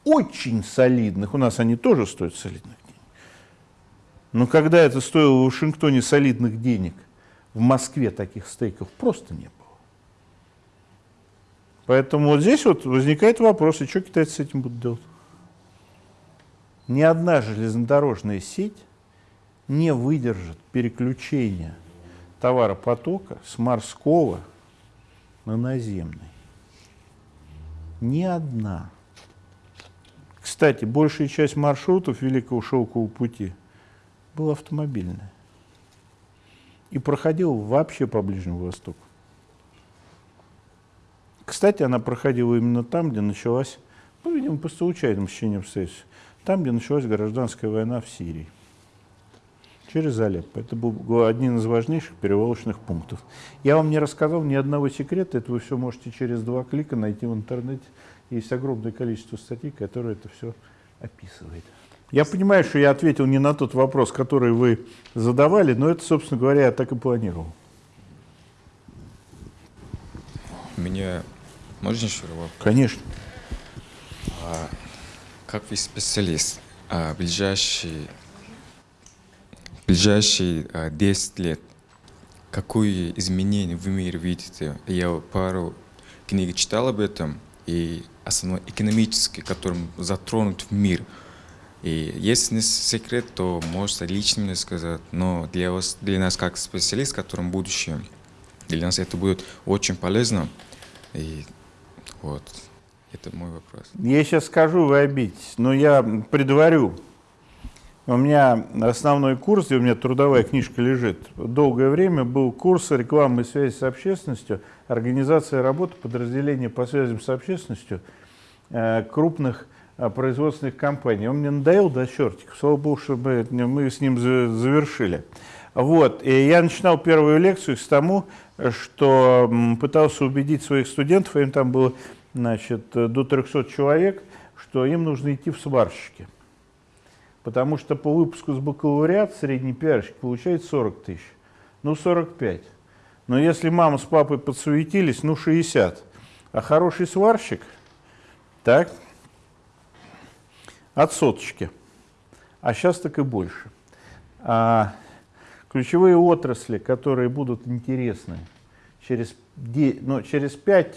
очень солидных, у нас они тоже стоят солидных денег. Но когда это стоило в Вашингтоне солидных денег, в Москве таких стейков просто не было. Поэтому вот здесь вот возникает вопрос, и что китайцы с этим будут делать? Ни одна железнодорожная сеть не выдержит переключения товаропотока с морского на наземный. Ни одна. Кстати, большая часть маршрутов Великого Шелкового пути была автомобильная. И проходила вообще по Ближнему Востоку. Кстати, она проходила именно там, где началась, ну, видимо, по случайным стечениям обстоятельств, там, где началась гражданская война в Сирии. Через Алеппо. Это был один из важнейших перевалочных пунктов. Я вам не рассказал ни одного секрета, это вы все можете через два клика найти в интернете. Есть огромное количество статей, которые это все описывает. Я понимаю, что я ответил не на тот вопрос, который вы задавали, но это, собственно говоря, я так и планировал. Меня можно еще вопрос? Конечно. А, как вы специалист, а, ближайшие, ближайшие а, 10 лет, какие изменения в мире видите? Я пару книг читал об этом, и основной экономический, которым затронут в мир, И если не секрет, то можете лично мне сказать. Но для, вас, для нас, как специалист, которым будущее, для нас это будет очень полезно. И вот, это мой вопрос. Я сейчас скажу, вы обидитесь, но я предварю. У меня основной курс, у меня трудовая книжка лежит, долгое время был курс рекламы и связи с общественностью, организация работы подразделения по связям с общественностью э, крупных э, производственных компаний. Он мне надоел до чертиков, слава богу, чтобы мы с ним завершили. Вот, и я начинал первую лекцию с тому, что пытался убедить своих студентов, им там было значит, до 300 человек, что им нужно идти в сварщики. Потому что по выпуску с бакалавриат средний пиарщик получает 40 тысяч. Ну, 45. Но если мама с папой подсуетились, ну, 60. А хороший сварщик, так, от соточки. А сейчас так и больше. А ключевые отрасли, которые будут интересны через, ну, через 5,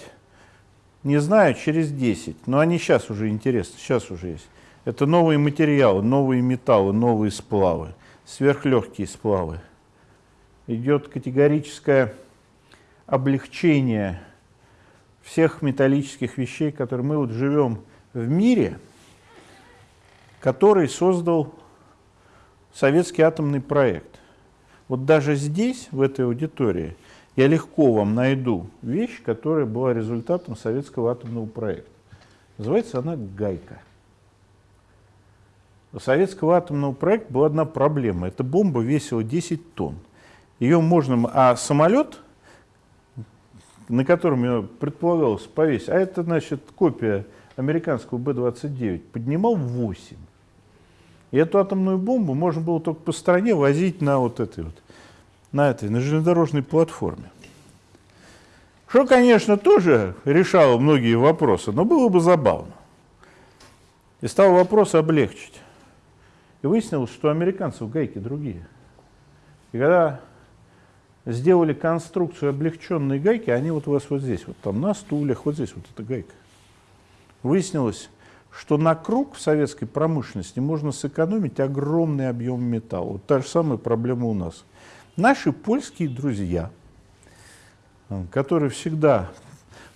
не знаю, через 10, но они сейчас уже интересны, сейчас уже есть. Это новые материалы, новые металлы, новые сплавы, сверхлегкие сплавы. Идет категорическое облегчение всех металлических вещей, которые мы вот живем в мире, который создал советский атомный проект. Вот даже здесь, в этой аудитории, я легко вам найду вещь, которая была результатом советского атомного проекта. Называется она «Гайка». У советского атомного проекта была одна проблема. Эта бомба весила 10 тонн. Ее можно... А самолет, на котором ее предполагалось повесить, а это, значит, копия американского Б-29, поднимал 8. И эту атомную бомбу можно было только по стране возить на вот этой вот, на этой, на железнодорожной платформе. Что, конечно, тоже решало многие вопросы, но было бы забавно. И стал вопрос облегчить. И выяснилось, что у американцев гайки другие. И когда сделали конструкцию облегченной гайки, они вот у вас вот здесь, вот там на стульях, вот здесь вот эта гайка. Выяснилось, что на круг в советской промышленности можно сэкономить огромный объем металла. Вот та же самая проблема у нас. Наши польские друзья, которые всегда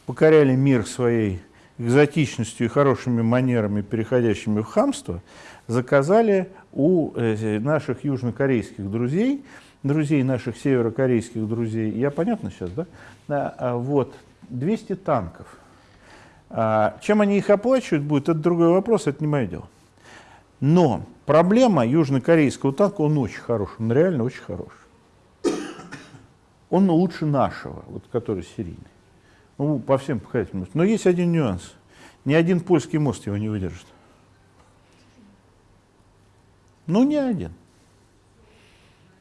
покоряли мир своей экзотичностью и хорошими манерами, переходящими в хамство, заказали у э, наших южнокорейских друзей, друзей наших северокорейских друзей, я понятно сейчас, да? А, вот, 200 танков. А, чем они их оплачивают будет, это другой вопрос, это не мое дело. Но проблема южнокорейского танка, он очень хорош, он реально очень хорош. Он лучше нашего, вот, который серийный. Ну, по всем показателям. Но есть один нюанс. Ни один польский мост его не выдержит. Ну, не один.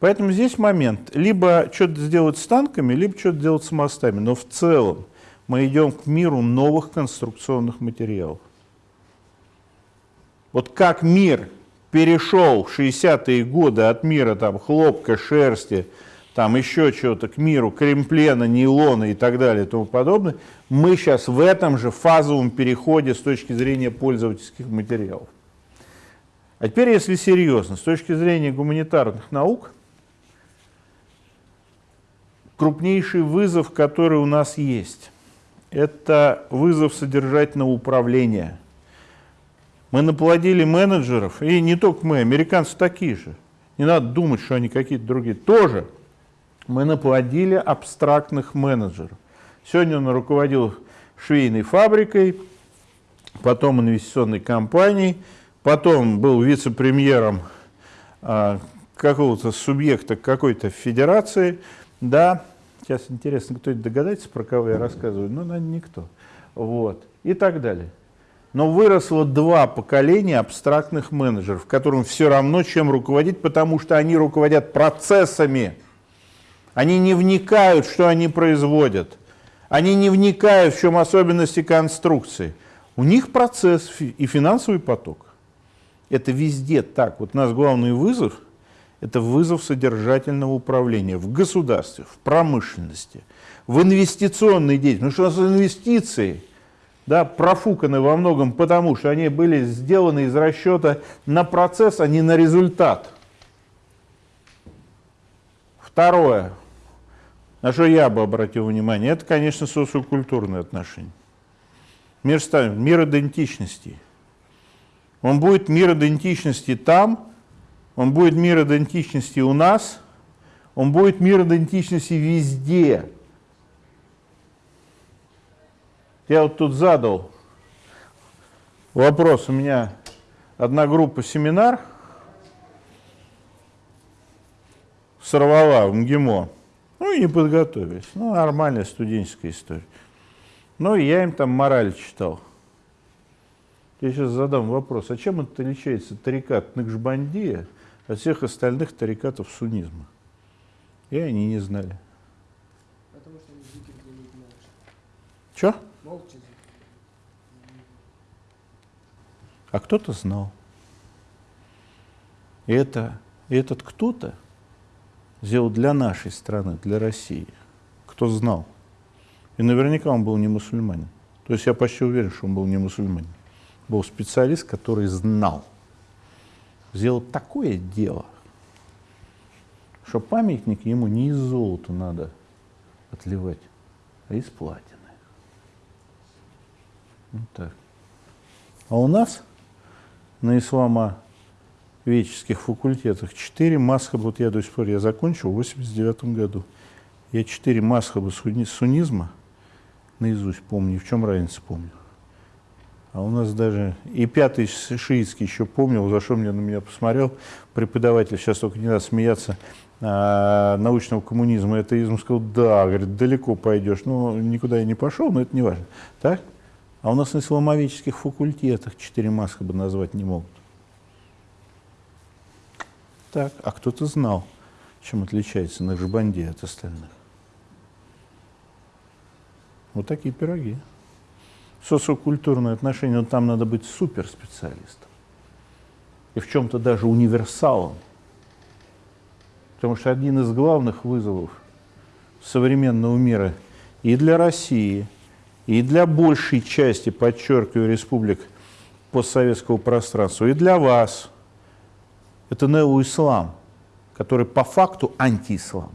Поэтому здесь момент. Либо что-то сделать с танками, либо что-то делать с мостами. Но в целом мы идем к миру новых конструкционных материалов. Вот как мир перешел в 60-е годы от мира там, хлопка, шерсти, там еще чего-то, к миру кремплена, нейлона и так далее и тому подобное, мы сейчас в этом же фазовом переходе с точки зрения пользовательских материалов. А теперь, если серьезно, с точки зрения гуманитарных наук, крупнейший вызов, который у нас есть, это вызов содержательного управления. Мы наплодили менеджеров, и не только мы, американцы такие же. Не надо думать, что они какие-то другие. Тоже мы наплодили абстрактных менеджеров. Сегодня он руководил швейной фабрикой, потом инвестиционной компанией, потом был вице-премьером а, какого-то субъекта какой-то федерации, да, сейчас интересно, кто-нибудь догадается, про кого я рассказываю, ну, наверное, никто, вот, и так далее. Но выросло два поколения абстрактных менеджеров, которым все равно, чем руководить, потому что они руководят процессами. Они не вникают, что они производят. Они не вникают, в чем особенности конструкции. У них процесс и финансовый поток. Это везде так. Вот у нас главный вызов – это вызов содержательного управления в государстве, в промышленности, в инвестиционной деятельности. Потому что у нас инвестиции да, профуканы во многом потому, что они были сделаны из расчета на процесс, а не на результат. Второе, на что я бы обратил внимание, это, конечно, социокультурные отношения. Мир, мир идентичности. Он будет мир идентичности там, он будет мир идентичности у нас, он будет мир идентичности везде. Я вот тут задал вопрос, у меня одна группа семинар сорвала в МГИМО, ну и не подготовились, ну нормальная студенческая история. Ну и я им там мораль читал. Я сейчас задам вопрос, а чем это отличается тарикат Накшбандия от всех остальных тарикатов суннизма? И они не знали. Потому что они зикр делают молча. Че? Молча А кто-то знал. И это, и этот кто-то сделал для нашей страны, для России. Кто знал. И наверняка он был не мусульманин. То есть я почти уверен, что он был не мусульманин. Был специалист, который знал. Сделал такое дело, что памятник ему не из золота надо отливать, а из платины. Вот так. А у нас на исламоведческих факультетах четыре масхаба, вот я до сих пор, я закончил в 89 году, я четыре масхаба суннизма наизусть помню, в чем разница помню. А у нас даже и пятый шиитский еще помнил, за что мне на меня посмотрел преподаватель, сейчас только не надо смеяться, а, научного коммунизма, атеизм, сказал, да, говорит, далеко пойдешь. Ну, никуда я не пошел, но это не важно. Так? А у нас на исламоведческих факультетах четыре маска бы назвать не могут. Так, а кто-то знал, чем отличается Нахшбанди от остальных. Вот такие пироги. Социокультурные отношения, но там надо быть суперспециалистом. И в чем-то даже универсалом. Потому что один из главных вызовов современного мира и для России, и для большей части, подчеркиваю, республик постсоветского пространства, и для вас, это неоислам, который по факту антиислам.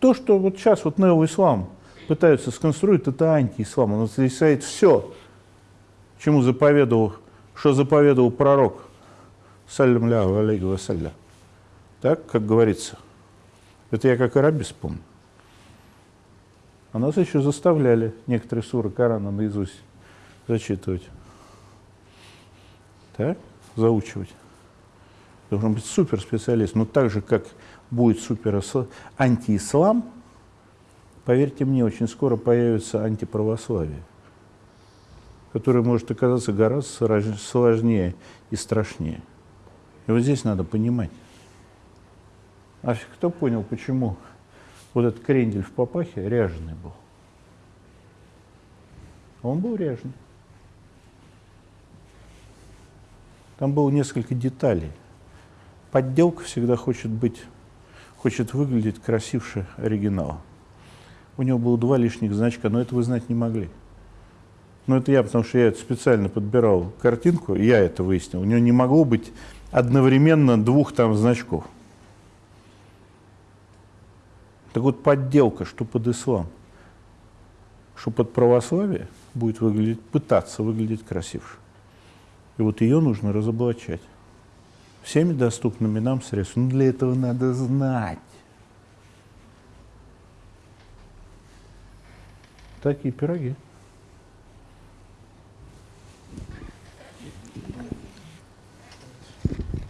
То, что вот сейчас вот неоислам пытаются сконструировать, это антиислам. Он отрицает все, чему заповедовал, что заповедовал пророк, саллям алейхи вассалям. Так, как говорится. Это я как арабис помню. А нас еще заставляли некоторые суры Корана наизусть зачитывать. Так, заучивать. Должен быть суперспециалист. Но так же, как будет супер антиислам, поверьте мне, очень скоро появится антиправославие, которое может оказаться гораздо сложнее и страшнее. И вот здесь надо понимать. А кто понял, почему вот этот крендель в папахе ряженый был? Он был ряженый. Там было несколько деталей. Подделка всегда хочет быть, хочет выглядеть красивше оригинала. У него было два лишних значка, но это вы знать не могли. Но это я, потому что я специально подбирал картинку, я это выяснил. У него не могло быть одновременно двух там значков. Так вот, подделка, что под ислам, что под православие будет выглядеть, пытаться выглядеть красивше. И вот ее нужно разоблачать всеми доступными нам средствами. Но для этого надо знать. Такие пироги.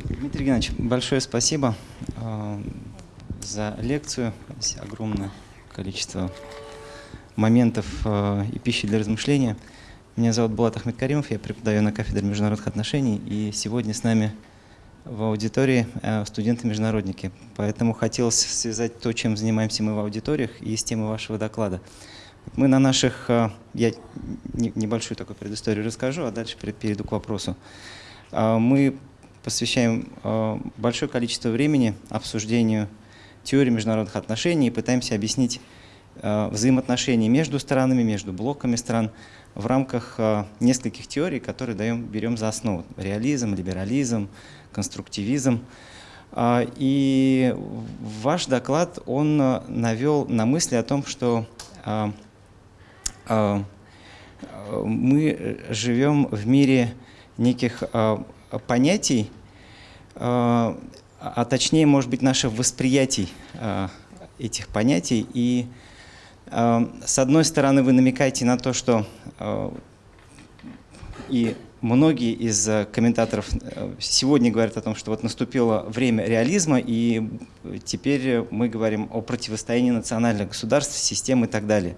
Дмитрий Геннадьевич, большое спасибо э, за лекцию. Здесь огромное количество моментов э, и пищи для размышления. Меня зовут Булат Ахмед Каримов, я преподаю на кафедре международных отношений, и сегодня с нами в аудитории э, студенты-международники. Поэтому хотелось связать то, чем занимаемся мы в аудиториях, и с темой вашего доклада. Мы на наших, э, я небольшую такую предысторию расскажу, а дальше перейду к вопросу. Э, мы посвящаем большое количество времени обсуждению теории международных отношений и пытаемся объяснить э, взаимоотношений между странами, между блоками стран в рамках э, нескольких теорий, которые даем, берем за основу. Реализм, либерализм, конструктивизм. А, и ваш доклад, он навел на мысли о том, что мы живем в мире неких понятий, а точнее, может быть, наше восприятие а, этих понятий. И а, с одной стороны, вы намекаете на то, что а, и многие из комментаторов сегодня говорят о том, что вот наступило время реализма, и теперь мы говорим о противостоянии национальных государств, систем и так далее.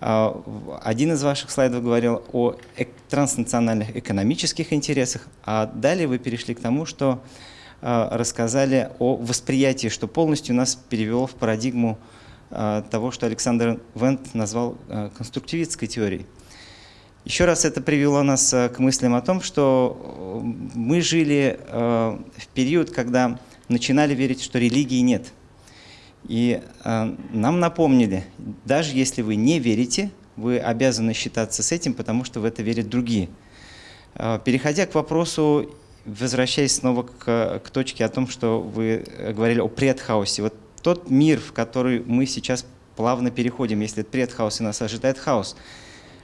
Один из ваших слайдов говорил о транснациональных экономических интересах, а далее вы перешли к тому, что а, рассказали о восприятии, что полностью нас перевело в парадигму а, того, что Александр Вент назвал а, конструктивистской теорией. Еще раз это привело нас к мыслям о том, что мы жили в период, когда начинали верить, что религии нет. И нам напомнили, даже если вы не верите, вы обязаны считаться с этим, потому что в это верят другие. Переходя к вопросу возвращаясь снова к, к точке о том, что вы говорили о предхаосе. Вот тот мир, в который мы сейчас плавно переходим, если это предхаос и нас ожидает хаос,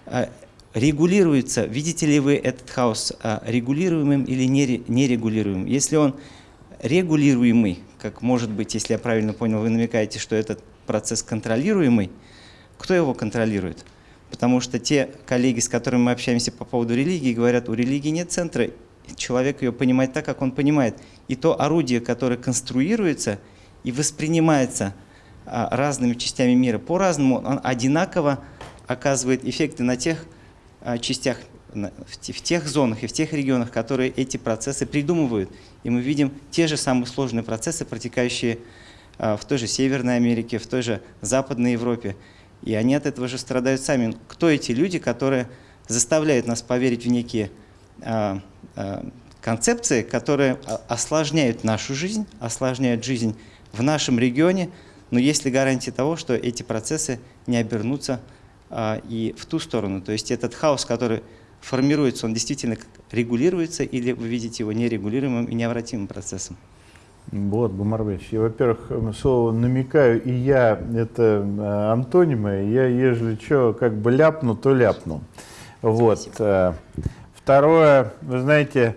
э, регулируется, видите ли вы этот хаос э, регулируемым или нерегулируемым? Если он регулируемый, как может быть, если я правильно понял, вы намекаете, что этот процесс контролируемый, кто его контролирует? Потому что те коллеги, с которыми мы общаемся по поводу религии, говорят, у религии нет центра, человек ее понимает так, как он понимает. И то орудие, которое конструируется и воспринимается а, разными частями мира по-разному, он одинаково оказывает эффекты на тех а, частях, в тех зонах и в тех регионах, которые эти процессы придумывают. И мы видим те же самые сложные процессы, протекающие а, в той же Северной Америке, в той же Западной Европе. И они от этого же страдают сами. Кто эти люди, которые заставляют нас поверить в некие Э, концепции, которые осложняют нашу жизнь, осложняют жизнь в нашем регионе, но есть ли гарантия того, что эти процессы не обернутся а, и в ту сторону? То есть этот хаос, который формируется, он действительно регулируется или вы видите его нерегулируемым и необратимым процессом? Вот, Гумарбеч, я, во-первых, слово намекаю, и я, это э, антонимы, я, ежели что, как бы ляпну, то ляпну. Вот. Спасибо. Э, Второе, вы знаете,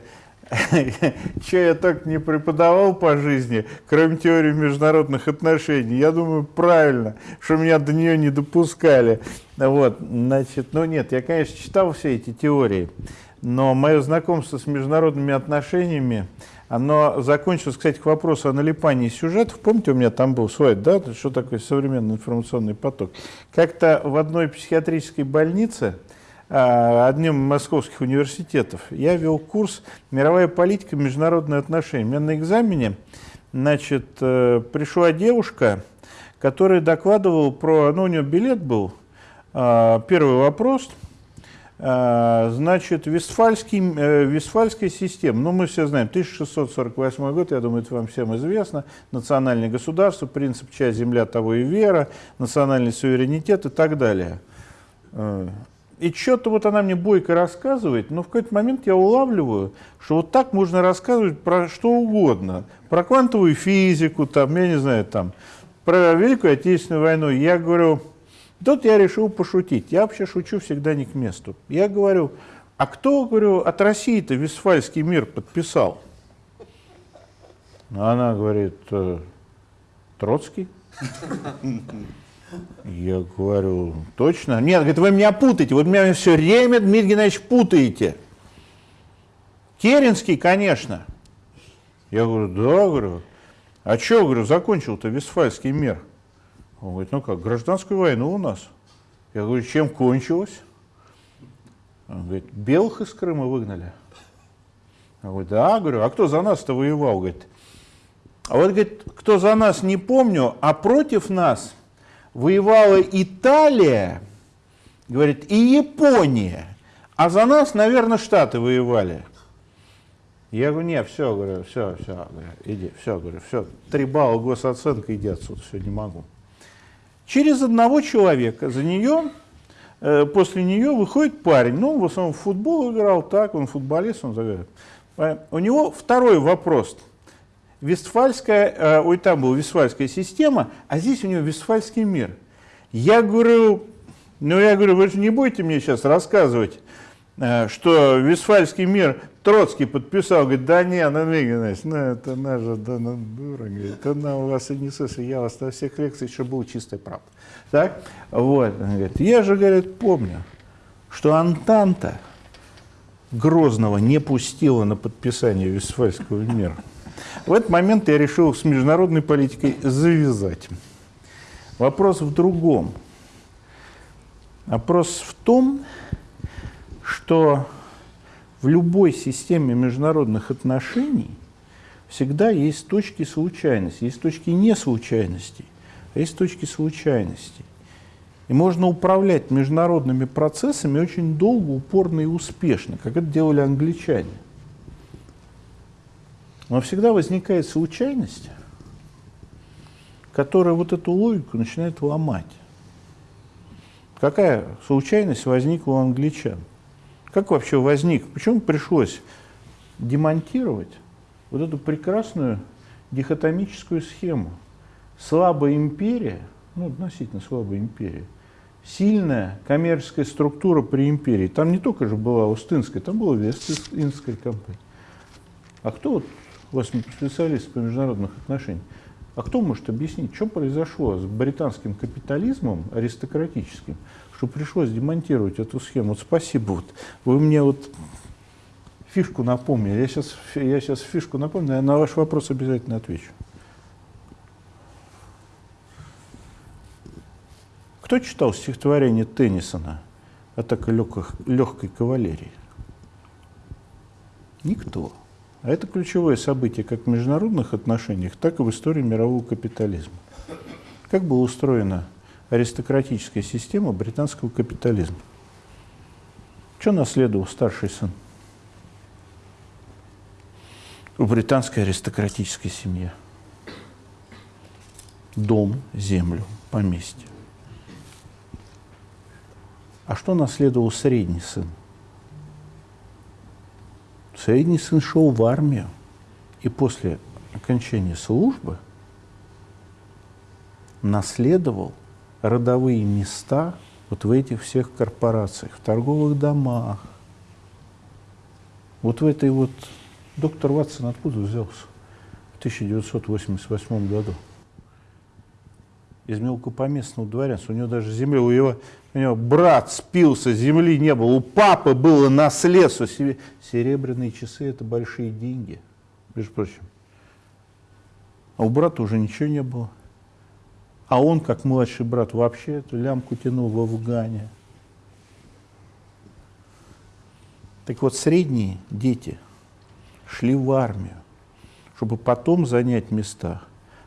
что я так не преподавал по жизни, кроме теории международных отношений, я думаю, правильно, что меня до нее не допускали. Вот, значит, ну нет, я, конечно, читал все эти теории, но мое знакомство с международными отношениями, оно закончилось, кстати, к вопросу о налипании сюжетов. Помните, у меня там был свой, да, что такое современный информационный поток? Как-то в одной психиатрической больнице одним из московских университетов. Я вел курс «Мировая политика. Международные отношения». У меня на экзамене значит, э, пришла девушка, которая докладывала про... Ну, у нее билет был. А, первый вопрос. А, значит, Вестфальский, э, Вестфальская система. Ну, мы все знаем, 1648 год, я думаю, это вам всем известно. Национальное государство, принцип «часть земля, того и вера», национальный суверенитет и так далее. И что-то вот она мне бойко рассказывает, но в какой-то момент я улавливаю, что вот так можно рассказывать про что угодно. Про квантовую физику, там, я не знаю, там, про Великую Отечественную войну. Я говорю, тут я решил пошутить. Я вообще шучу всегда не к месту. Я говорю, а кто, говорю, от России-то Вестфальский мир подписал? Она говорит, «Э, Троцкий. Я говорю, точно? Нет, говорит, вы меня путаете, вот меня все время, Дмитрий Геннадьевич, путаете. Керенский, конечно. Я говорю, да, говорю. А что, говорю, закончил-то Вестфальский мир? Он говорит, ну как, гражданскую войну у нас. Я говорю, чем кончилось? Он говорит, белых из Крыма выгнали. Я говорю, да, говорю, а кто за нас-то воевал? Говорит, а вот, говорит, кто за нас, не помню, а против нас – воевала Италия, говорит, и Япония, а за нас, наверное, Штаты воевали. Я говорю, нет, все, говорю, все, все, говорю, иди, все, говорю, все, три балла госоценка, иди отсюда, все, не могу. Через одного человека за нее, э, после нее выходит парень. Ну, в основном в футбол играл, так, он футболист, он загадывает. У него второй вопрос. Вестфальская, э, ой, там была Вестфальская система, а здесь у него Вестфальский мир. Я говорю, ну, я говорю, вы же не будете мне сейчас рассказывать, э, что Вестфальский мир Троцкий подписал, говорит, да не, ну, Игорь ну, это наша, да, ну, дура, говорит, она у вас и не слышит, я вас на всех лекциях еще был чистой правда. Так, вот, он говорит, я же, говорит, помню, что Антанта Грозного не пустила на подписание Вестфальского мира. В этот момент я решил с международной политикой завязать. Вопрос в другом. Вопрос в том, что в любой системе международных отношений всегда есть точки случайности, есть точки не случайностей, а есть точки случайностей. И можно управлять международными процессами очень долго, упорно и успешно, как это делали англичане. Но всегда возникает случайность, которая вот эту логику начинает ломать. Какая случайность возникла у англичан? Как вообще возник? Почему пришлось демонтировать вот эту прекрасную дихотомическую схему? Слабая империя, ну, относительно слабая империя, сильная коммерческая структура при империи. Там не только же была Устинская, там была Вест-Индская компания. А кто вот вас специалист по международных отношениях? А кто может объяснить, что произошло с британским капитализмом аристократическим, что пришлось демонтировать эту схему? Вот спасибо, вот вы мне вот фишку напомнили. Я сейчас, я сейчас фишку напомню, я на ваш вопрос обязательно отвечу. Кто читал стихотворение Теннисона «Атака легких, легкой кавалерии»? Никто. А это ключевое событие как в международных отношениях, так и в истории мирового капитализма. Как была устроена аристократическая система британского капитализма? Что наследовал старший сын? У британской аристократической семьи. Дом, землю, поместье. А что наследовал средний сын? Средний сын шел в армию, и после окончания службы наследовал родовые места вот в этих всех корпорациях, в торговых домах. Вот в этой вот... Доктор Ватсон откуда взялся? В 1988 году из мелкопоместного дворянства. У него даже земля, у его, у него брат спился, земли не было, у папы было наследство. Серебряные часы – это большие деньги, между прочим. А у брата уже ничего не было. А он, как младший брат, вообще эту лямку тянул в Афгане. Так вот, средние дети шли в армию, чтобы потом занять места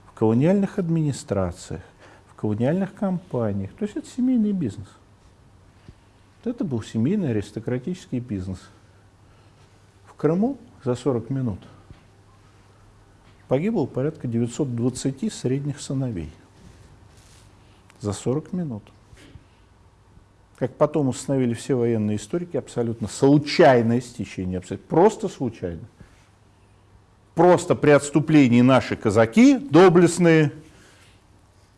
в колониальных администрациях, колониальных компаниях. То есть это семейный бизнес. Это был семейный аристократический бизнес. В Крыму за 40 минут погибло порядка 920 средних сыновей. За 40 минут. Как потом установили все военные историки, абсолютно случайное стечение, абсолютно, просто случайно. Просто при отступлении наши казаки, доблестные,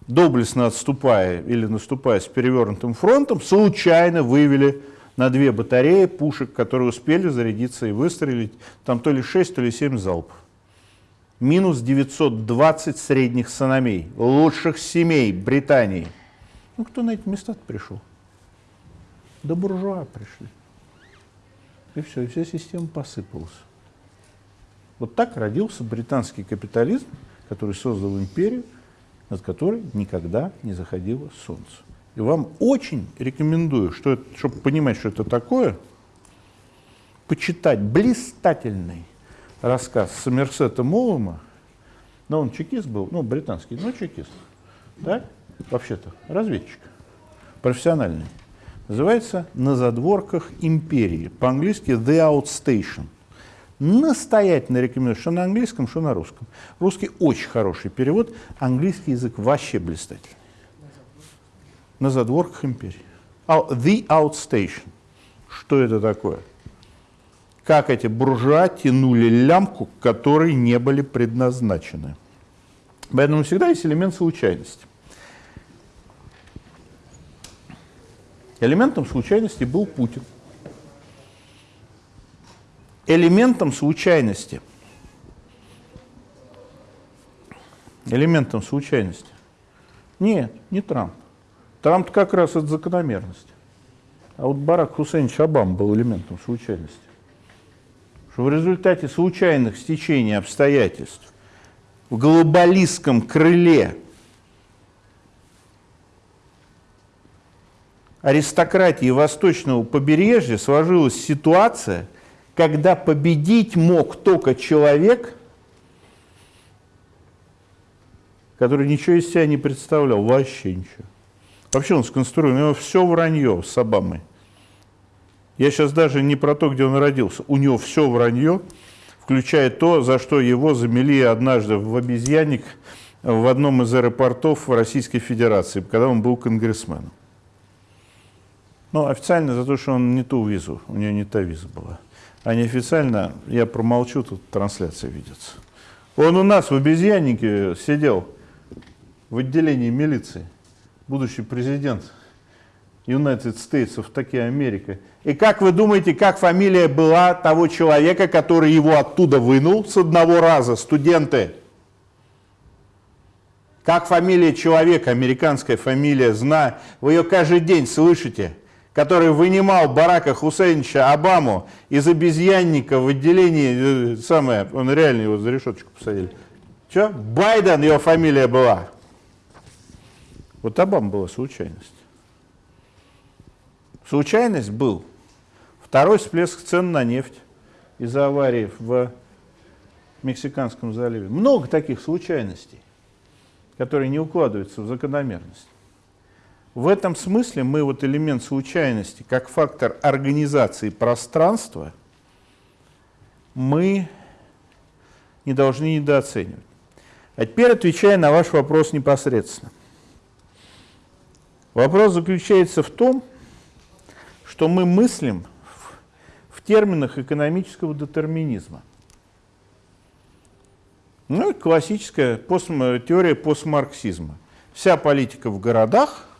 доблестно отступая или наступая с перевернутым фронтом, случайно вывели на две батареи пушек, которые успели зарядиться и выстрелить, там то ли 6, то ли 7 залпов. Минус 920 средних сыновей, лучших семей Британии. Ну, кто на эти места пришел? Да буржуа пришли. И все, и вся система посыпалась. Вот так родился британский капитализм, который создал империю, над которой никогда не заходило солнце. И вам очень рекомендую, что это, чтобы понимать, что это такое, почитать блистательный рассказ Сомерсета Молома, но он чекист был, ну, британский, но чекист, да, вообще-то, разведчик, профессиональный. Называется «На задворках империи», по-английски «The Outstation» настоятельно рекомендую, что на английском, что на русском. Русский очень хороший перевод, английский язык вообще блистательный. на задворках империи. The Outstation. Что это такое? Как эти буржуа тянули лямку, которой не были предназначены. Поэтому всегда есть элемент случайности. Элементом случайности был Путин. Элементом случайности. Элементом случайности. Нет, не Трамп. Трамп как раз от закономерности. А вот Барак Хусейнович Обам был элементом случайности. Что в результате случайных стечений обстоятельств в глобалистском крыле аристократии восточного побережья сложилась ситуация, когда победить мог только человек, который ничего из себя не представлял, вообще ничего. Вообще он сконструирован, у него все вранье с Обамой. Я сейчас даже не про то, где он родился. У него все вранье, включая то, за что его замели однажды в обезьянник в одном из аэропортов Российской Федерации, когда он был конгрессменом. Ну, официально за то, что он не ту визу, у него не та виза была. А неофициально, я промолчу, тут трансляция видится. Он у нас в обезьяннике сидел в отделении милиции, будущий президент United States of такие Америка. И как вы думаете, как фамилия была того человека, который его оттуда вынул с одного раза, студенты? Как фамилия человека, американская фамилия, знаю, вы ее каждый день слышите – который вынимал Барака Хусейновича Обаму из обезьянника в отделении, э, самое, он реально его за решеточку посадили. Что? Байден его фамилия была. Вот Обама была случайность. Случайность был второй всплеск цен на нефть из-за аварии в Мексиканском заливе. Много таких случайностей, которые не укладываются в закономерность. В этом смысле мы вот элемент случайности, как фактор организации пространства, мы не должны недооценивать. А теперь отвечая на ваш вопрос непосредственно. Вопрос заключается в том, что мы мыслим в, в терминах экономического детерминизма. Ну и классическая пост, теория постмарксизма. Вся политика в городах –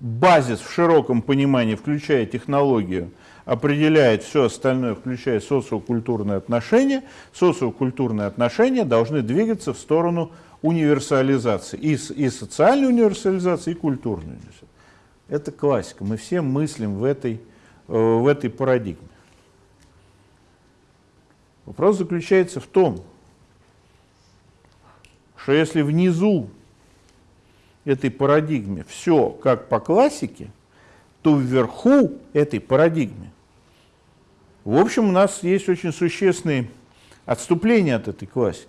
базис в широком понимании, включая технологию, определяет все остальное, включая социокультурные отношения. Социокультурные отношения должны двигаться в сторону универсализации. И, и социальной универсализации, и культурной. Это классика. Мы все мыслим в этой, э, в этой парадигме. Вопрос заключается в том, что если внизу этой парадигме все как по классике, то вверху этой парадигме, в общем, у нас есть очень существенные отступления от этой классики.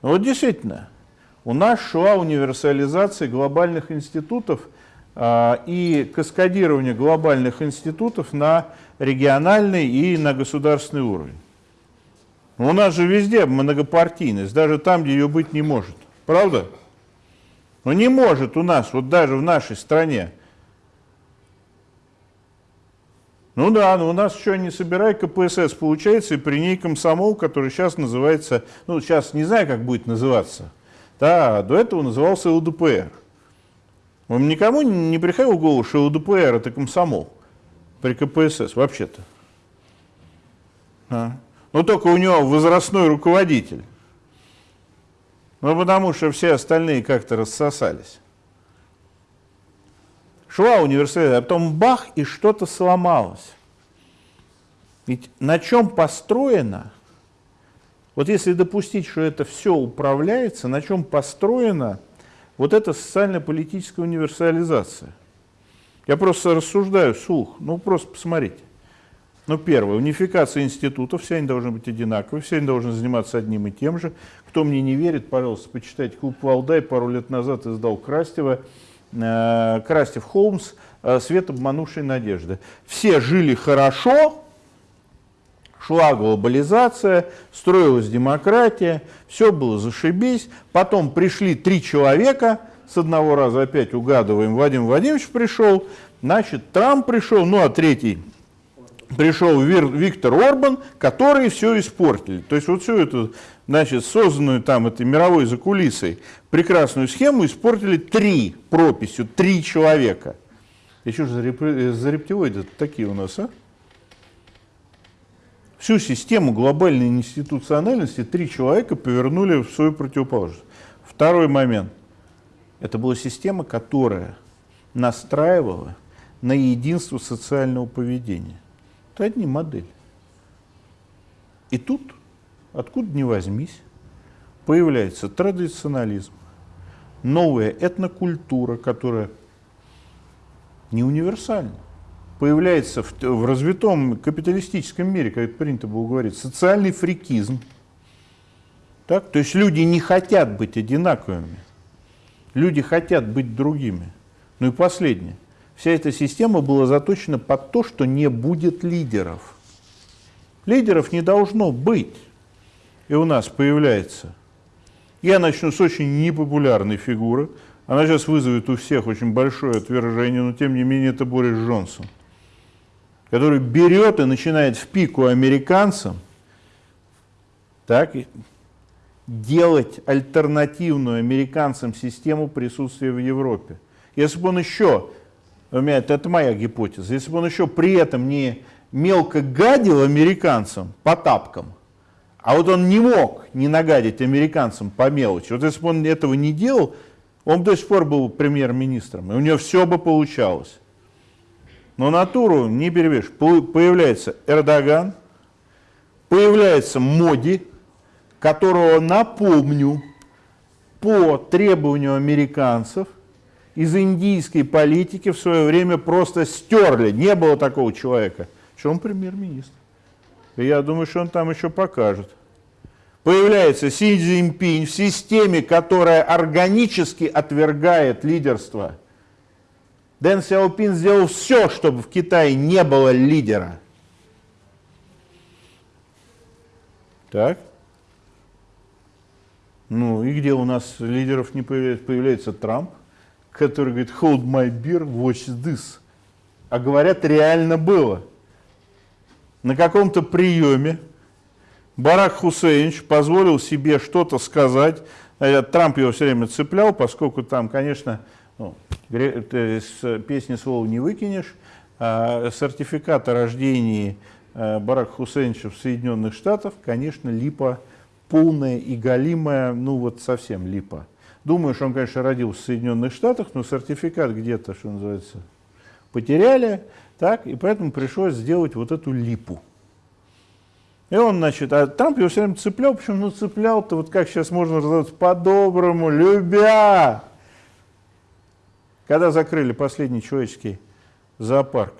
Но вот действительно, у нас шла универсализация глобальных институтов а, и каскадирование глобальных институтов на региональный и на государственный уровень. у нас же везде многопартийность, даже там, где ее быть не может. Правда? Но не может у нас, вот даже в нашей стране. Ну да, но у нас еще не собирай КПСС получается, и при ней комсомол, который сейчас называется, ну сейчас не знаю, как будет называться, да, до этого назывался ЛДПР. Вам никому не приходило в голову, что ЛДПР это комсомол при КПСС вообще-то? А? Но только у него возрастной руководитель. Ну, потому что все остальные как-то рассосались. Шла университет, а потом бах, и что-то сломалось. Ведь на чем построено, вот если допустить, что это все управляется, на чем построена вот эта социально-политическая универсализация? Я просто рассуждаю вслух, ну просто посмотрите. Ну, первое, унификация институтов, все они должны быть одинаковые, все они должны заниматься одним и тем же. Кто мне не верит, пожалуйста, почитайте клуб Валдай, пару лет назад издал Крастева, э, Крастев Холмс, э, «Свет обманувшей надежды». Все жили хорошо, шла глобализация, строилась демократия, все было зашибись. Потом пришли три человека с одного раза опять угадываем, Владимир Владимирович пришел, значит, Трамп пришел, ну а третий пришел Виктор Орбан, которые все испортили. То есть вот всю эту, значит, созданную там этой мировой закулисой прекрасную схему испортили три прописью, три человека. И что же за, реп... за рептилоиды такие у нас, а? Всю систему глобальной институциональности три человека повернули в свою противоположность. Второй момент. Это была система, которая настраивала на единство социального поведения. Это одни модели. И тут, откуда ни возьмись, появляется традиционализм, новая этнокультура, которая не универсальна. Появляется в, в развитом капиталистическом мире, как это принято было говорить, социальный фрикизм. Так? То есть люди не хотят быть одинаковыми. Люди хотят быть другими. Ну и последнее. Вся эта система была заточена под то, что не будет лидеров. Лидеров не должно быть. И у нас появляется. Я начну с очень непопулярной фигуры. Она сейчас вызовет у всех очень большое отвержение, но тем не менее это Борис Джонсон, который берет и начинает в пику американцам так, делать альтернативную американцам систему присутствия в Европе. Если бы он еще у меня, это моя гипотеза, если бы он еще при этом не мелко гадил американцам по тапкам, а вот он не мог не нагадить американцам по мелочи, вот если бы он этого не делал, он до сих пор был премьер-министром, и у него все бы получалось. Но натуру не перевешь. Появляется Эрдоган, появляется Моди, которого, напомню, по требованию американцев, из индийской политики в свое время просто стерли. Не было такого человека. Что он премьер-министр. Я думаю, что он там еще покажет. Появляется Си Цзиньпинь в системе, которая органически отвергает лидерство. Дэн Сяопин сделал все, чтобы в Китае не было лидера. Так? Ну и где у нас лидеров не появляется? Появляется Трамп который говорит hold my beer, watch this. А говорят, реально было. На каком-то приеме Барак Хусейнович позволил себе что-то сказать. Э, Трамп его все время цеплял, поскольку там, конечно, ну, с песни слова не выкинешь. А сертификат о рождении э, Барака Хусейновича в Соединенных Штатах, конечно, липа полная и галимая, ну вот совсем липа. Думаю, что он, конечно, родился в Соединенных Штатах, но сертификат где-то, что называется, потеряли, так, и поэтому пришлось сделать вот эту липу. И он, значит, а Трамп его все время цеплял, почему ну цеплял-то, вот как сейчас можно раздавать, по-доброму, любя. Когда закрыли последний человеческий зоопарк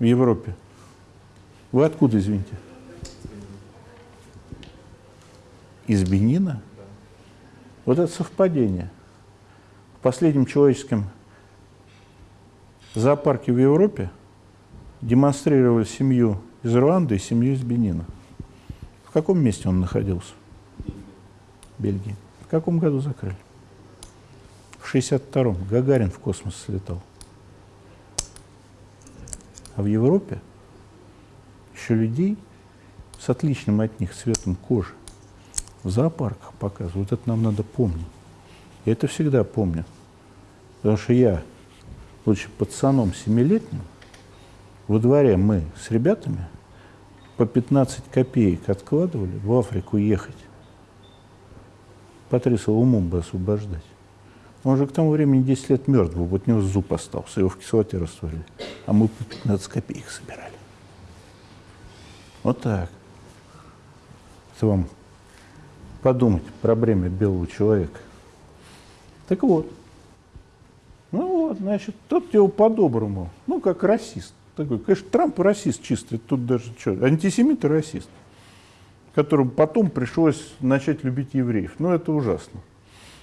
в Европе, вы откуда, извините? Из Бенина? Вот это совпадение. В последнем человеческом зоопарке в Европе демонстрировали семью из Руанды и семью из Бенина. В каком месте он находился? Бельгии. В каком году закрыли? В 62-м. Гагарин в космос слетал. А в Европе еще людей с отличным от них цветом кожи в зоопарках показывают. Вот это нам надо помнить. Я это всегда помню. Потому что я, будучи пацаном семилетним, во дворе мы с ребятами по 15 копеек откладывали в Африку ехать. Патриса умом бы освобождать. Он же к тому времени 10 лет мертв был, вот у него зуб остался, его в кислоте растворили. А мы по 15 копеек собирали. Вот так. Это вам подумать про бремя белого человека. Так вот, ну вот, значит, тот его по-доброму, ну, как расист. Такой, конечно, Трамп расист чистый, тут даже что, антисемит и расист, которому потом пришлось начать любить евреев. Ну, это ужасно.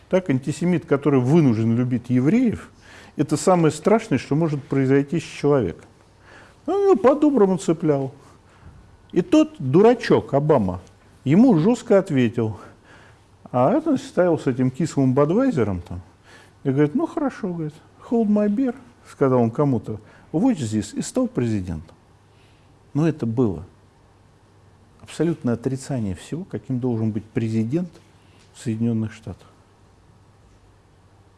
Так, антисемит, который вынужден любить евреев, это самое страшное, что может произойти с человеком. Ну, его по-доброму цеплял. И тот дурачок Обама ему жестко ответил – А это стоял с этим кислым бадвайзером там. И говорит, ну хорошо, говорит, hold my beer, сказал он кому-то, watch this, и стал президентом. Но это было абсолютное отрицание всего, каким должен быть президент в Соединенных Штатах.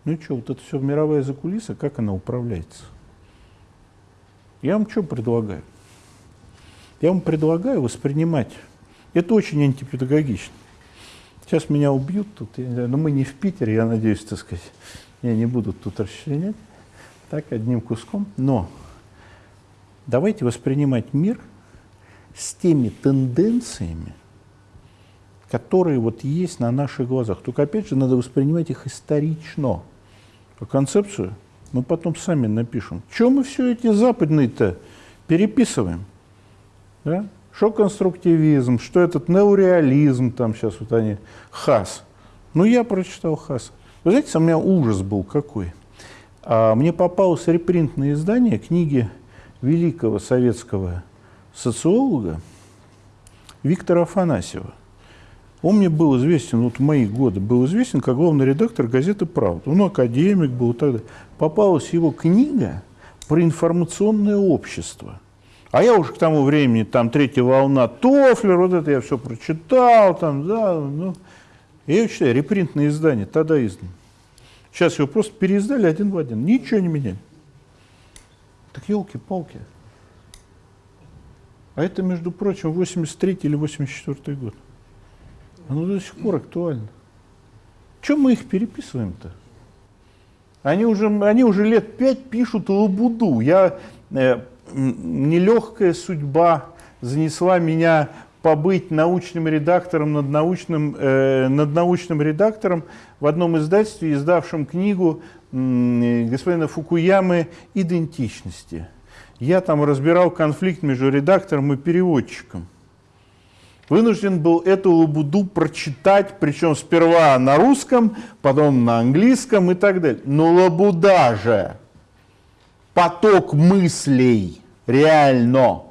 Ну и что, вот это все мировая закулиса, как она управляется? Я вам что предлагаю? Я вам предлагаю воспринимать. Это очень антипедагогично. Сейчас меня убьют тут, но мы не в Питере, я надеюсь, так сказать, меня не будут тут расчленять, так, одним куском. Но давайте воспринимать мир с теми тенденциями, которые вот есть на наших глазах. Только, опять же, надо воспринимать их исторично. А концепцию мы потом сами напишем. Чем мы все эти западные-то переписываем? Да? Что конструктивизм, что этот неореализм, там сейчас вот они, Хас. Ну, я прочитал Хас. Вы знаете, у меня ужас был какой. А мне попалось репринтное издание книги великого советского социолога Виктора Афанасьева. Он мне был известен, вот в мои годы, был известен как главный редактор газеты «Правда». Он академик был и так далее. Попалась его книга про информационное общество. А я уже к тому времени, там, третья волна, Тофлер, вот это я все прочитал, там, да, ну. Я ее читаю, репринтное издание, тогда издан. Сейчас его просто переиздали один в один, ничего не меняли. Так елки-палки. А это, между прочим, 83 или 84 год. Оно до сих пор актуально. Чем мы их переписываем-то? Они уже, они уже лет пять пишут лабуду. Я э, нелегкая судьба занесла меня побыть научным редактором над научным, э, над научным редактором в одном издательстве, издавшем книгу э, господина Фукуямы «Идентичности». Я там разбирал конфликт между редактором и переводчиком. Вынужден был эту лабуду прочитать, причем сперва на русском, потом на английском и так далее. Но лабуда же, поток мыслей, реально.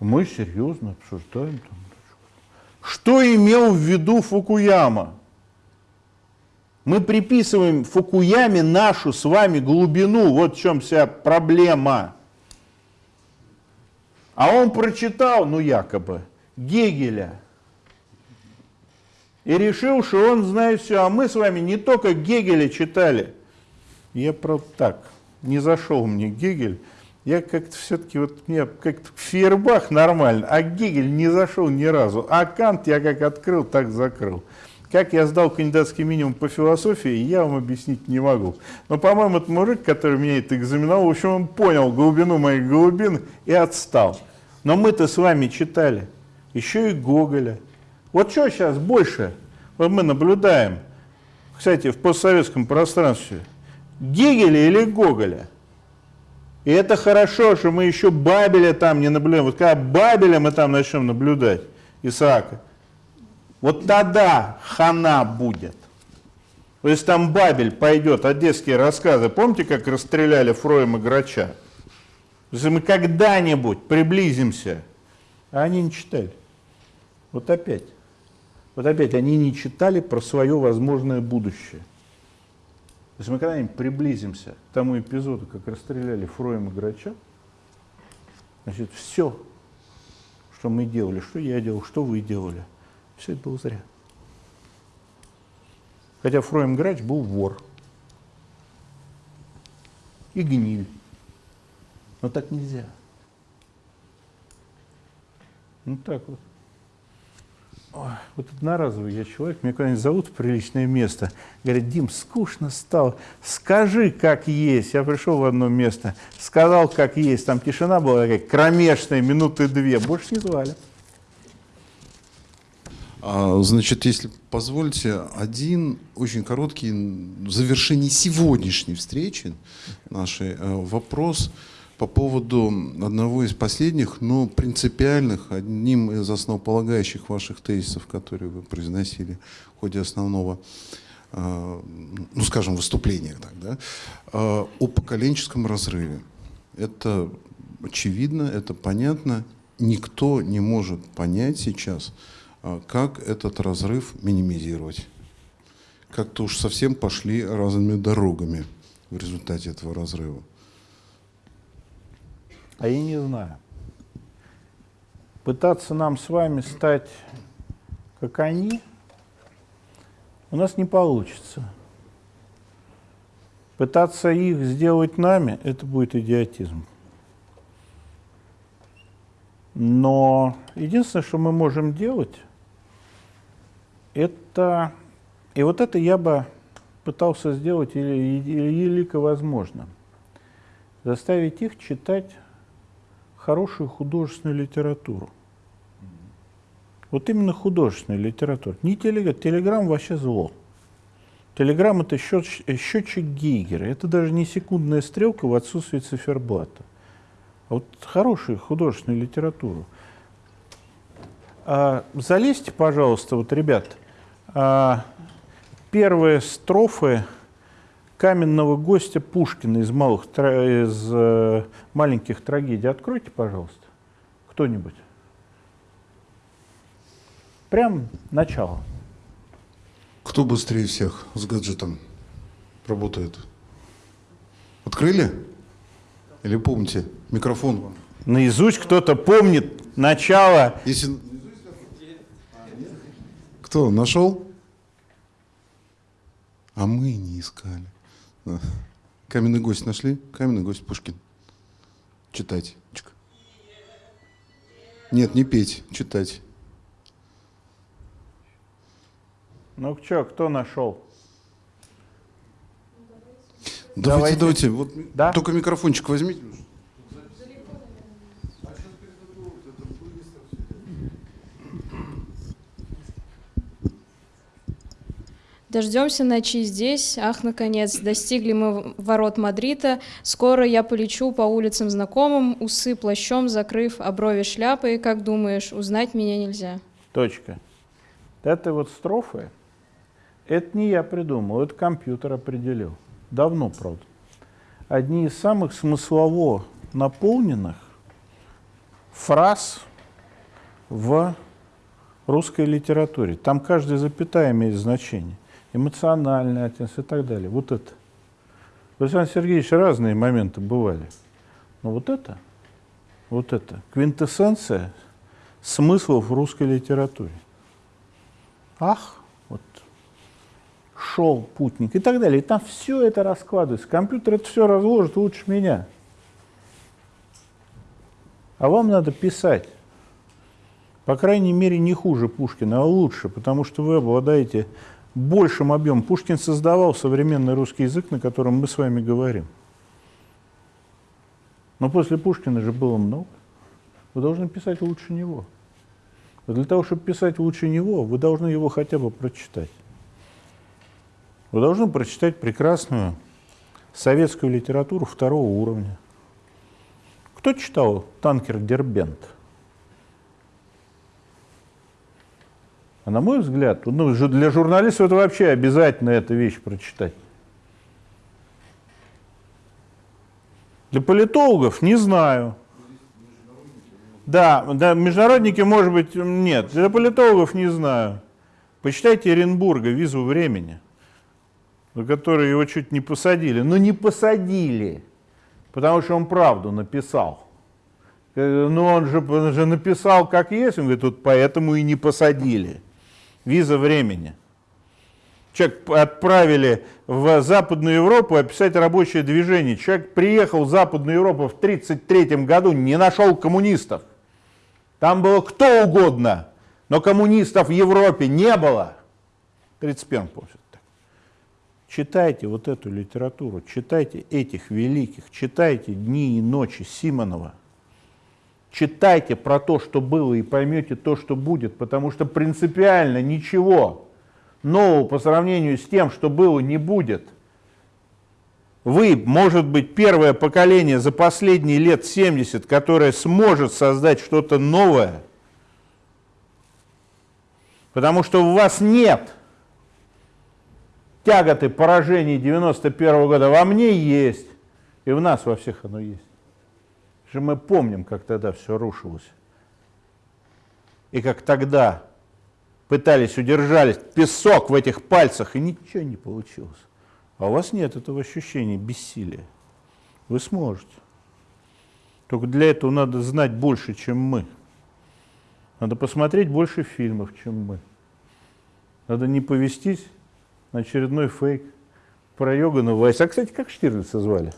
Мы серьезно обсуждаем. Там. Что имел в виду Фукуяма? Мы приписываем Фукуяме нашу с вами глубину, вот в чем вся проблема. А он прочитал, ну якобы, Гегеля. И решил, что он знает все. А мы с вами не только Гегеля читали. Я, правда, так, не зашел мне Гегель. Я как-то все-таки, вот мне как-то Фейербах нормально, а Гегель не зашел ни разу. А Кант я как открыл, так закрыл. Как я сдал кандидатский минимум по философии, я вам объяснить не могу. Но, по-моему, этот мужик, который меня это экзаменовал, в общем, он понял глубину моих глубин и отстал. Но мы-то с вами читали еще и Гоголя. Вот что сейчас больше вот мы наблюдаем, кстати, в постсоветском пространстве, Гегеля или Гоголя? И это хорошо, что мы еще Бабеля там не наблюдаем. Вот когда Бабеля мы там начнем наблюдать, Исаака, вот тогда хана будет. То есть там Бабель пойдет, одесские рассказы. Помните, как расстреляли Фроем и Грача? Если мы когда-нибудь приблизимся, а они не читали. Вот опять. Вот опять они не читали про свое возможное будущее. Если мы когда-нибудь приблизимся к тому эпизоду, как расстреляли Фроем и Грача, значит, все, что мы делали, что я делал, что вы делали, все это было зря. Хотя Фроем Грач был вор и гниль. Но так нельзя. Ну так вот. Вот одноразовый я человек, меня куда-нибудь зовут в приличное место. Говорят, Дим, скучно стало, скажи, как есть. Я пришел в одно место, сказал, как есть. Там тишина была такая кромешная, минуты две. Больше не звали. А, значит, если позволите, один очень короткий завершение сегодняшней встречи нашей э, вопрос – по поводу одного из последних, но принципиальных, одним из основополагающих ваших тезисов, которые вы произносили в ходе основного, э, ну скажем, выступления, так, да, э, о поколенческом разрыве. Это очевидно, это понятно. Никто не может понять сейчас, а, как этот разрыв минимизировать. Как-то уж совсем пошли разными дорогами в результате этого разрыва. А я не знаю. Пытаться нам с вами стать как они, у нас не получится. Пытаться их сделать нами, это будет идиотизм. Но единственное, что мы можем делать, это, и вот это я бы пытался сделать или, или возможно, заставить их читать хорошую художественную литературу. Вот именно художественная литература. Не телеграм. Телеграм вообще зло. Телеграм это счет, счетчик Гейгера. Это даже не секундная стрелка в отсутствии циферблата. А вот хорошую художественную литературу. А, залезьте, пожалуйста, вот, ребят, а, первые строфы каменного гостя Пушкина из, малых, из э, маленьких трагедий. Откройте, пожалуйста, кто-нибудь. Прям начало. Кто быстрее всех с гаджетом работает? Открыли? Или помните? Микрофон вам. Наизусть кто-то помнит начало. Если... Кто? Нашел? А мы не искали. Каменный гость нашли? Каменный гость Пушкин. Читать. Нет, не петь, читать. Ну что, кто нашел? Давайте, давайте, давайте. Вот да? Только микрофончик возьмите. Дождемся ночи здесь. Ах, наконец, достигли мы ворот Мадрида. Скоро я полечу по улицам знакомым, усы плащом закрыв, а брови шляпой. Как думаешь, узнать меня нельзя? Точка. Это вот строфы это не я придумал, это компьютер определил. Давно, правда. Одни из самых смыслово наполненных фраз в русской литературе. Там каждая запятая имеет значение. Эмоциональный оттенок и так далее. Вот это. У Сергеевича разные моменты бывали. Но вот это, вот это, квинтэссенция смыслов в русской литературе. Ах, шел путник и так далее. И там все это раскладывается. Компьютер это все разложит лучше меня. А вам надо писать. По крайней мере, не хуже Пушкина, а лучше, потому что вы обладаете большим объемом. Пушкин создавал современный русский язык, на котором мы с вами говорим. Но после Пушкина же было много. Вы должны писать лучше него. Но для того, чтобы писать лучше него, вы должны его хотя бы прочитать. Вы должны прочитать прекрасную советскую литературу второго уровня. Кто читал «Танкер Дербент»? А на мой взгляд, ну, для журналистов это вообще обязательно эта вещь прочитать. Для политологов не знаю. Да, да, международники, может быть, нет. Для политологов не знаю. Почитайте Оренбурга «Визу времени» за который его чуть не посадили. Но не посадили, потому что он правду написал. Э, ну он же, он же написал как есть, он говорит, тут поэтому и не посадили. Виза времени. Человек отправили в Западную Европу описать рабочее движение. Человек приехал в Западную Европу в 1933 году, не нашел коммунистов. Там было кто угодно, но коммунистов в Европе не было. 31 помню. Читайте вот эту литературу, читайте этих великих, читайте «Дни и ночи» Симонова. Читайте про то, что было, и поймете то, что будет, потому что принципиально ничего нового по сравнению с тем, что было, не будет. Вы, может быть, первое поколение за последние лет 70, которое сможет создать что-то новое, потому что у вас нет тяготы поражений 91 -го года во мне есть, и в нас во всех оно есть. Же мы помним, как тогда все рушилось. И как тогда пытались, удержались, песок в этих пальцах, и ничего не получилось. А у вас нет этого ощущения бессилия. Вы сможете. Только для этого надо знать больше, чем мы. Надо посмотреть больше фильмов, чем мы. Надо не повестись на очередной фейк про Йоганна Вайса. А, кстати, как Штирлица звали?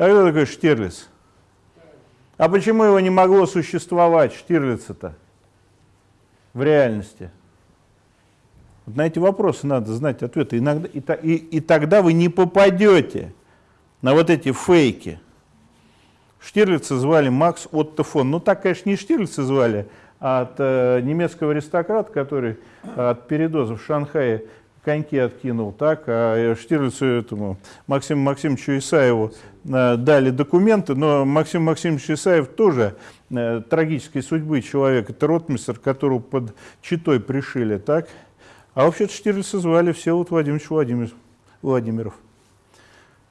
А кто такой Штирлиц? А почему его не могло существовать, Штирлица-то, в реальности? Вот на эти вопросы надо знать ответы. Иногда, и, и, и тогда вы не попадете на вот эти фейки. Штирлица звали Макс Отто фон. Ну так, конечно, не Штирлица звали, а от э, немецкого аристократа, который от передоза в Шанхае коньки откинул, так, а Штирлицу этому Максиму Максимовичу Исаеву э, дали документы, но Максим Максимович Исаев тоже э, трагической судьбы человек, это ротмистер, которого под Читой пришили, так, а вообще-то Штирлица звали Всеволод Владимирович Владимир, Владимиров.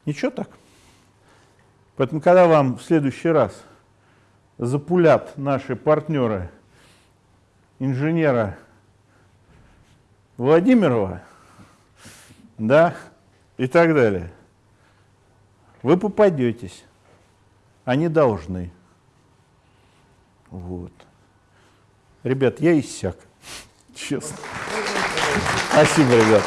Ничего так. Поэтому, когда вам в следующий раз запулят наши партнеры инженера Владимирова, да, и так далее, вы попадетесь. Они должны. Вот. Ребят, я иссяк. [laughs] Честно. Спасибо, ребят.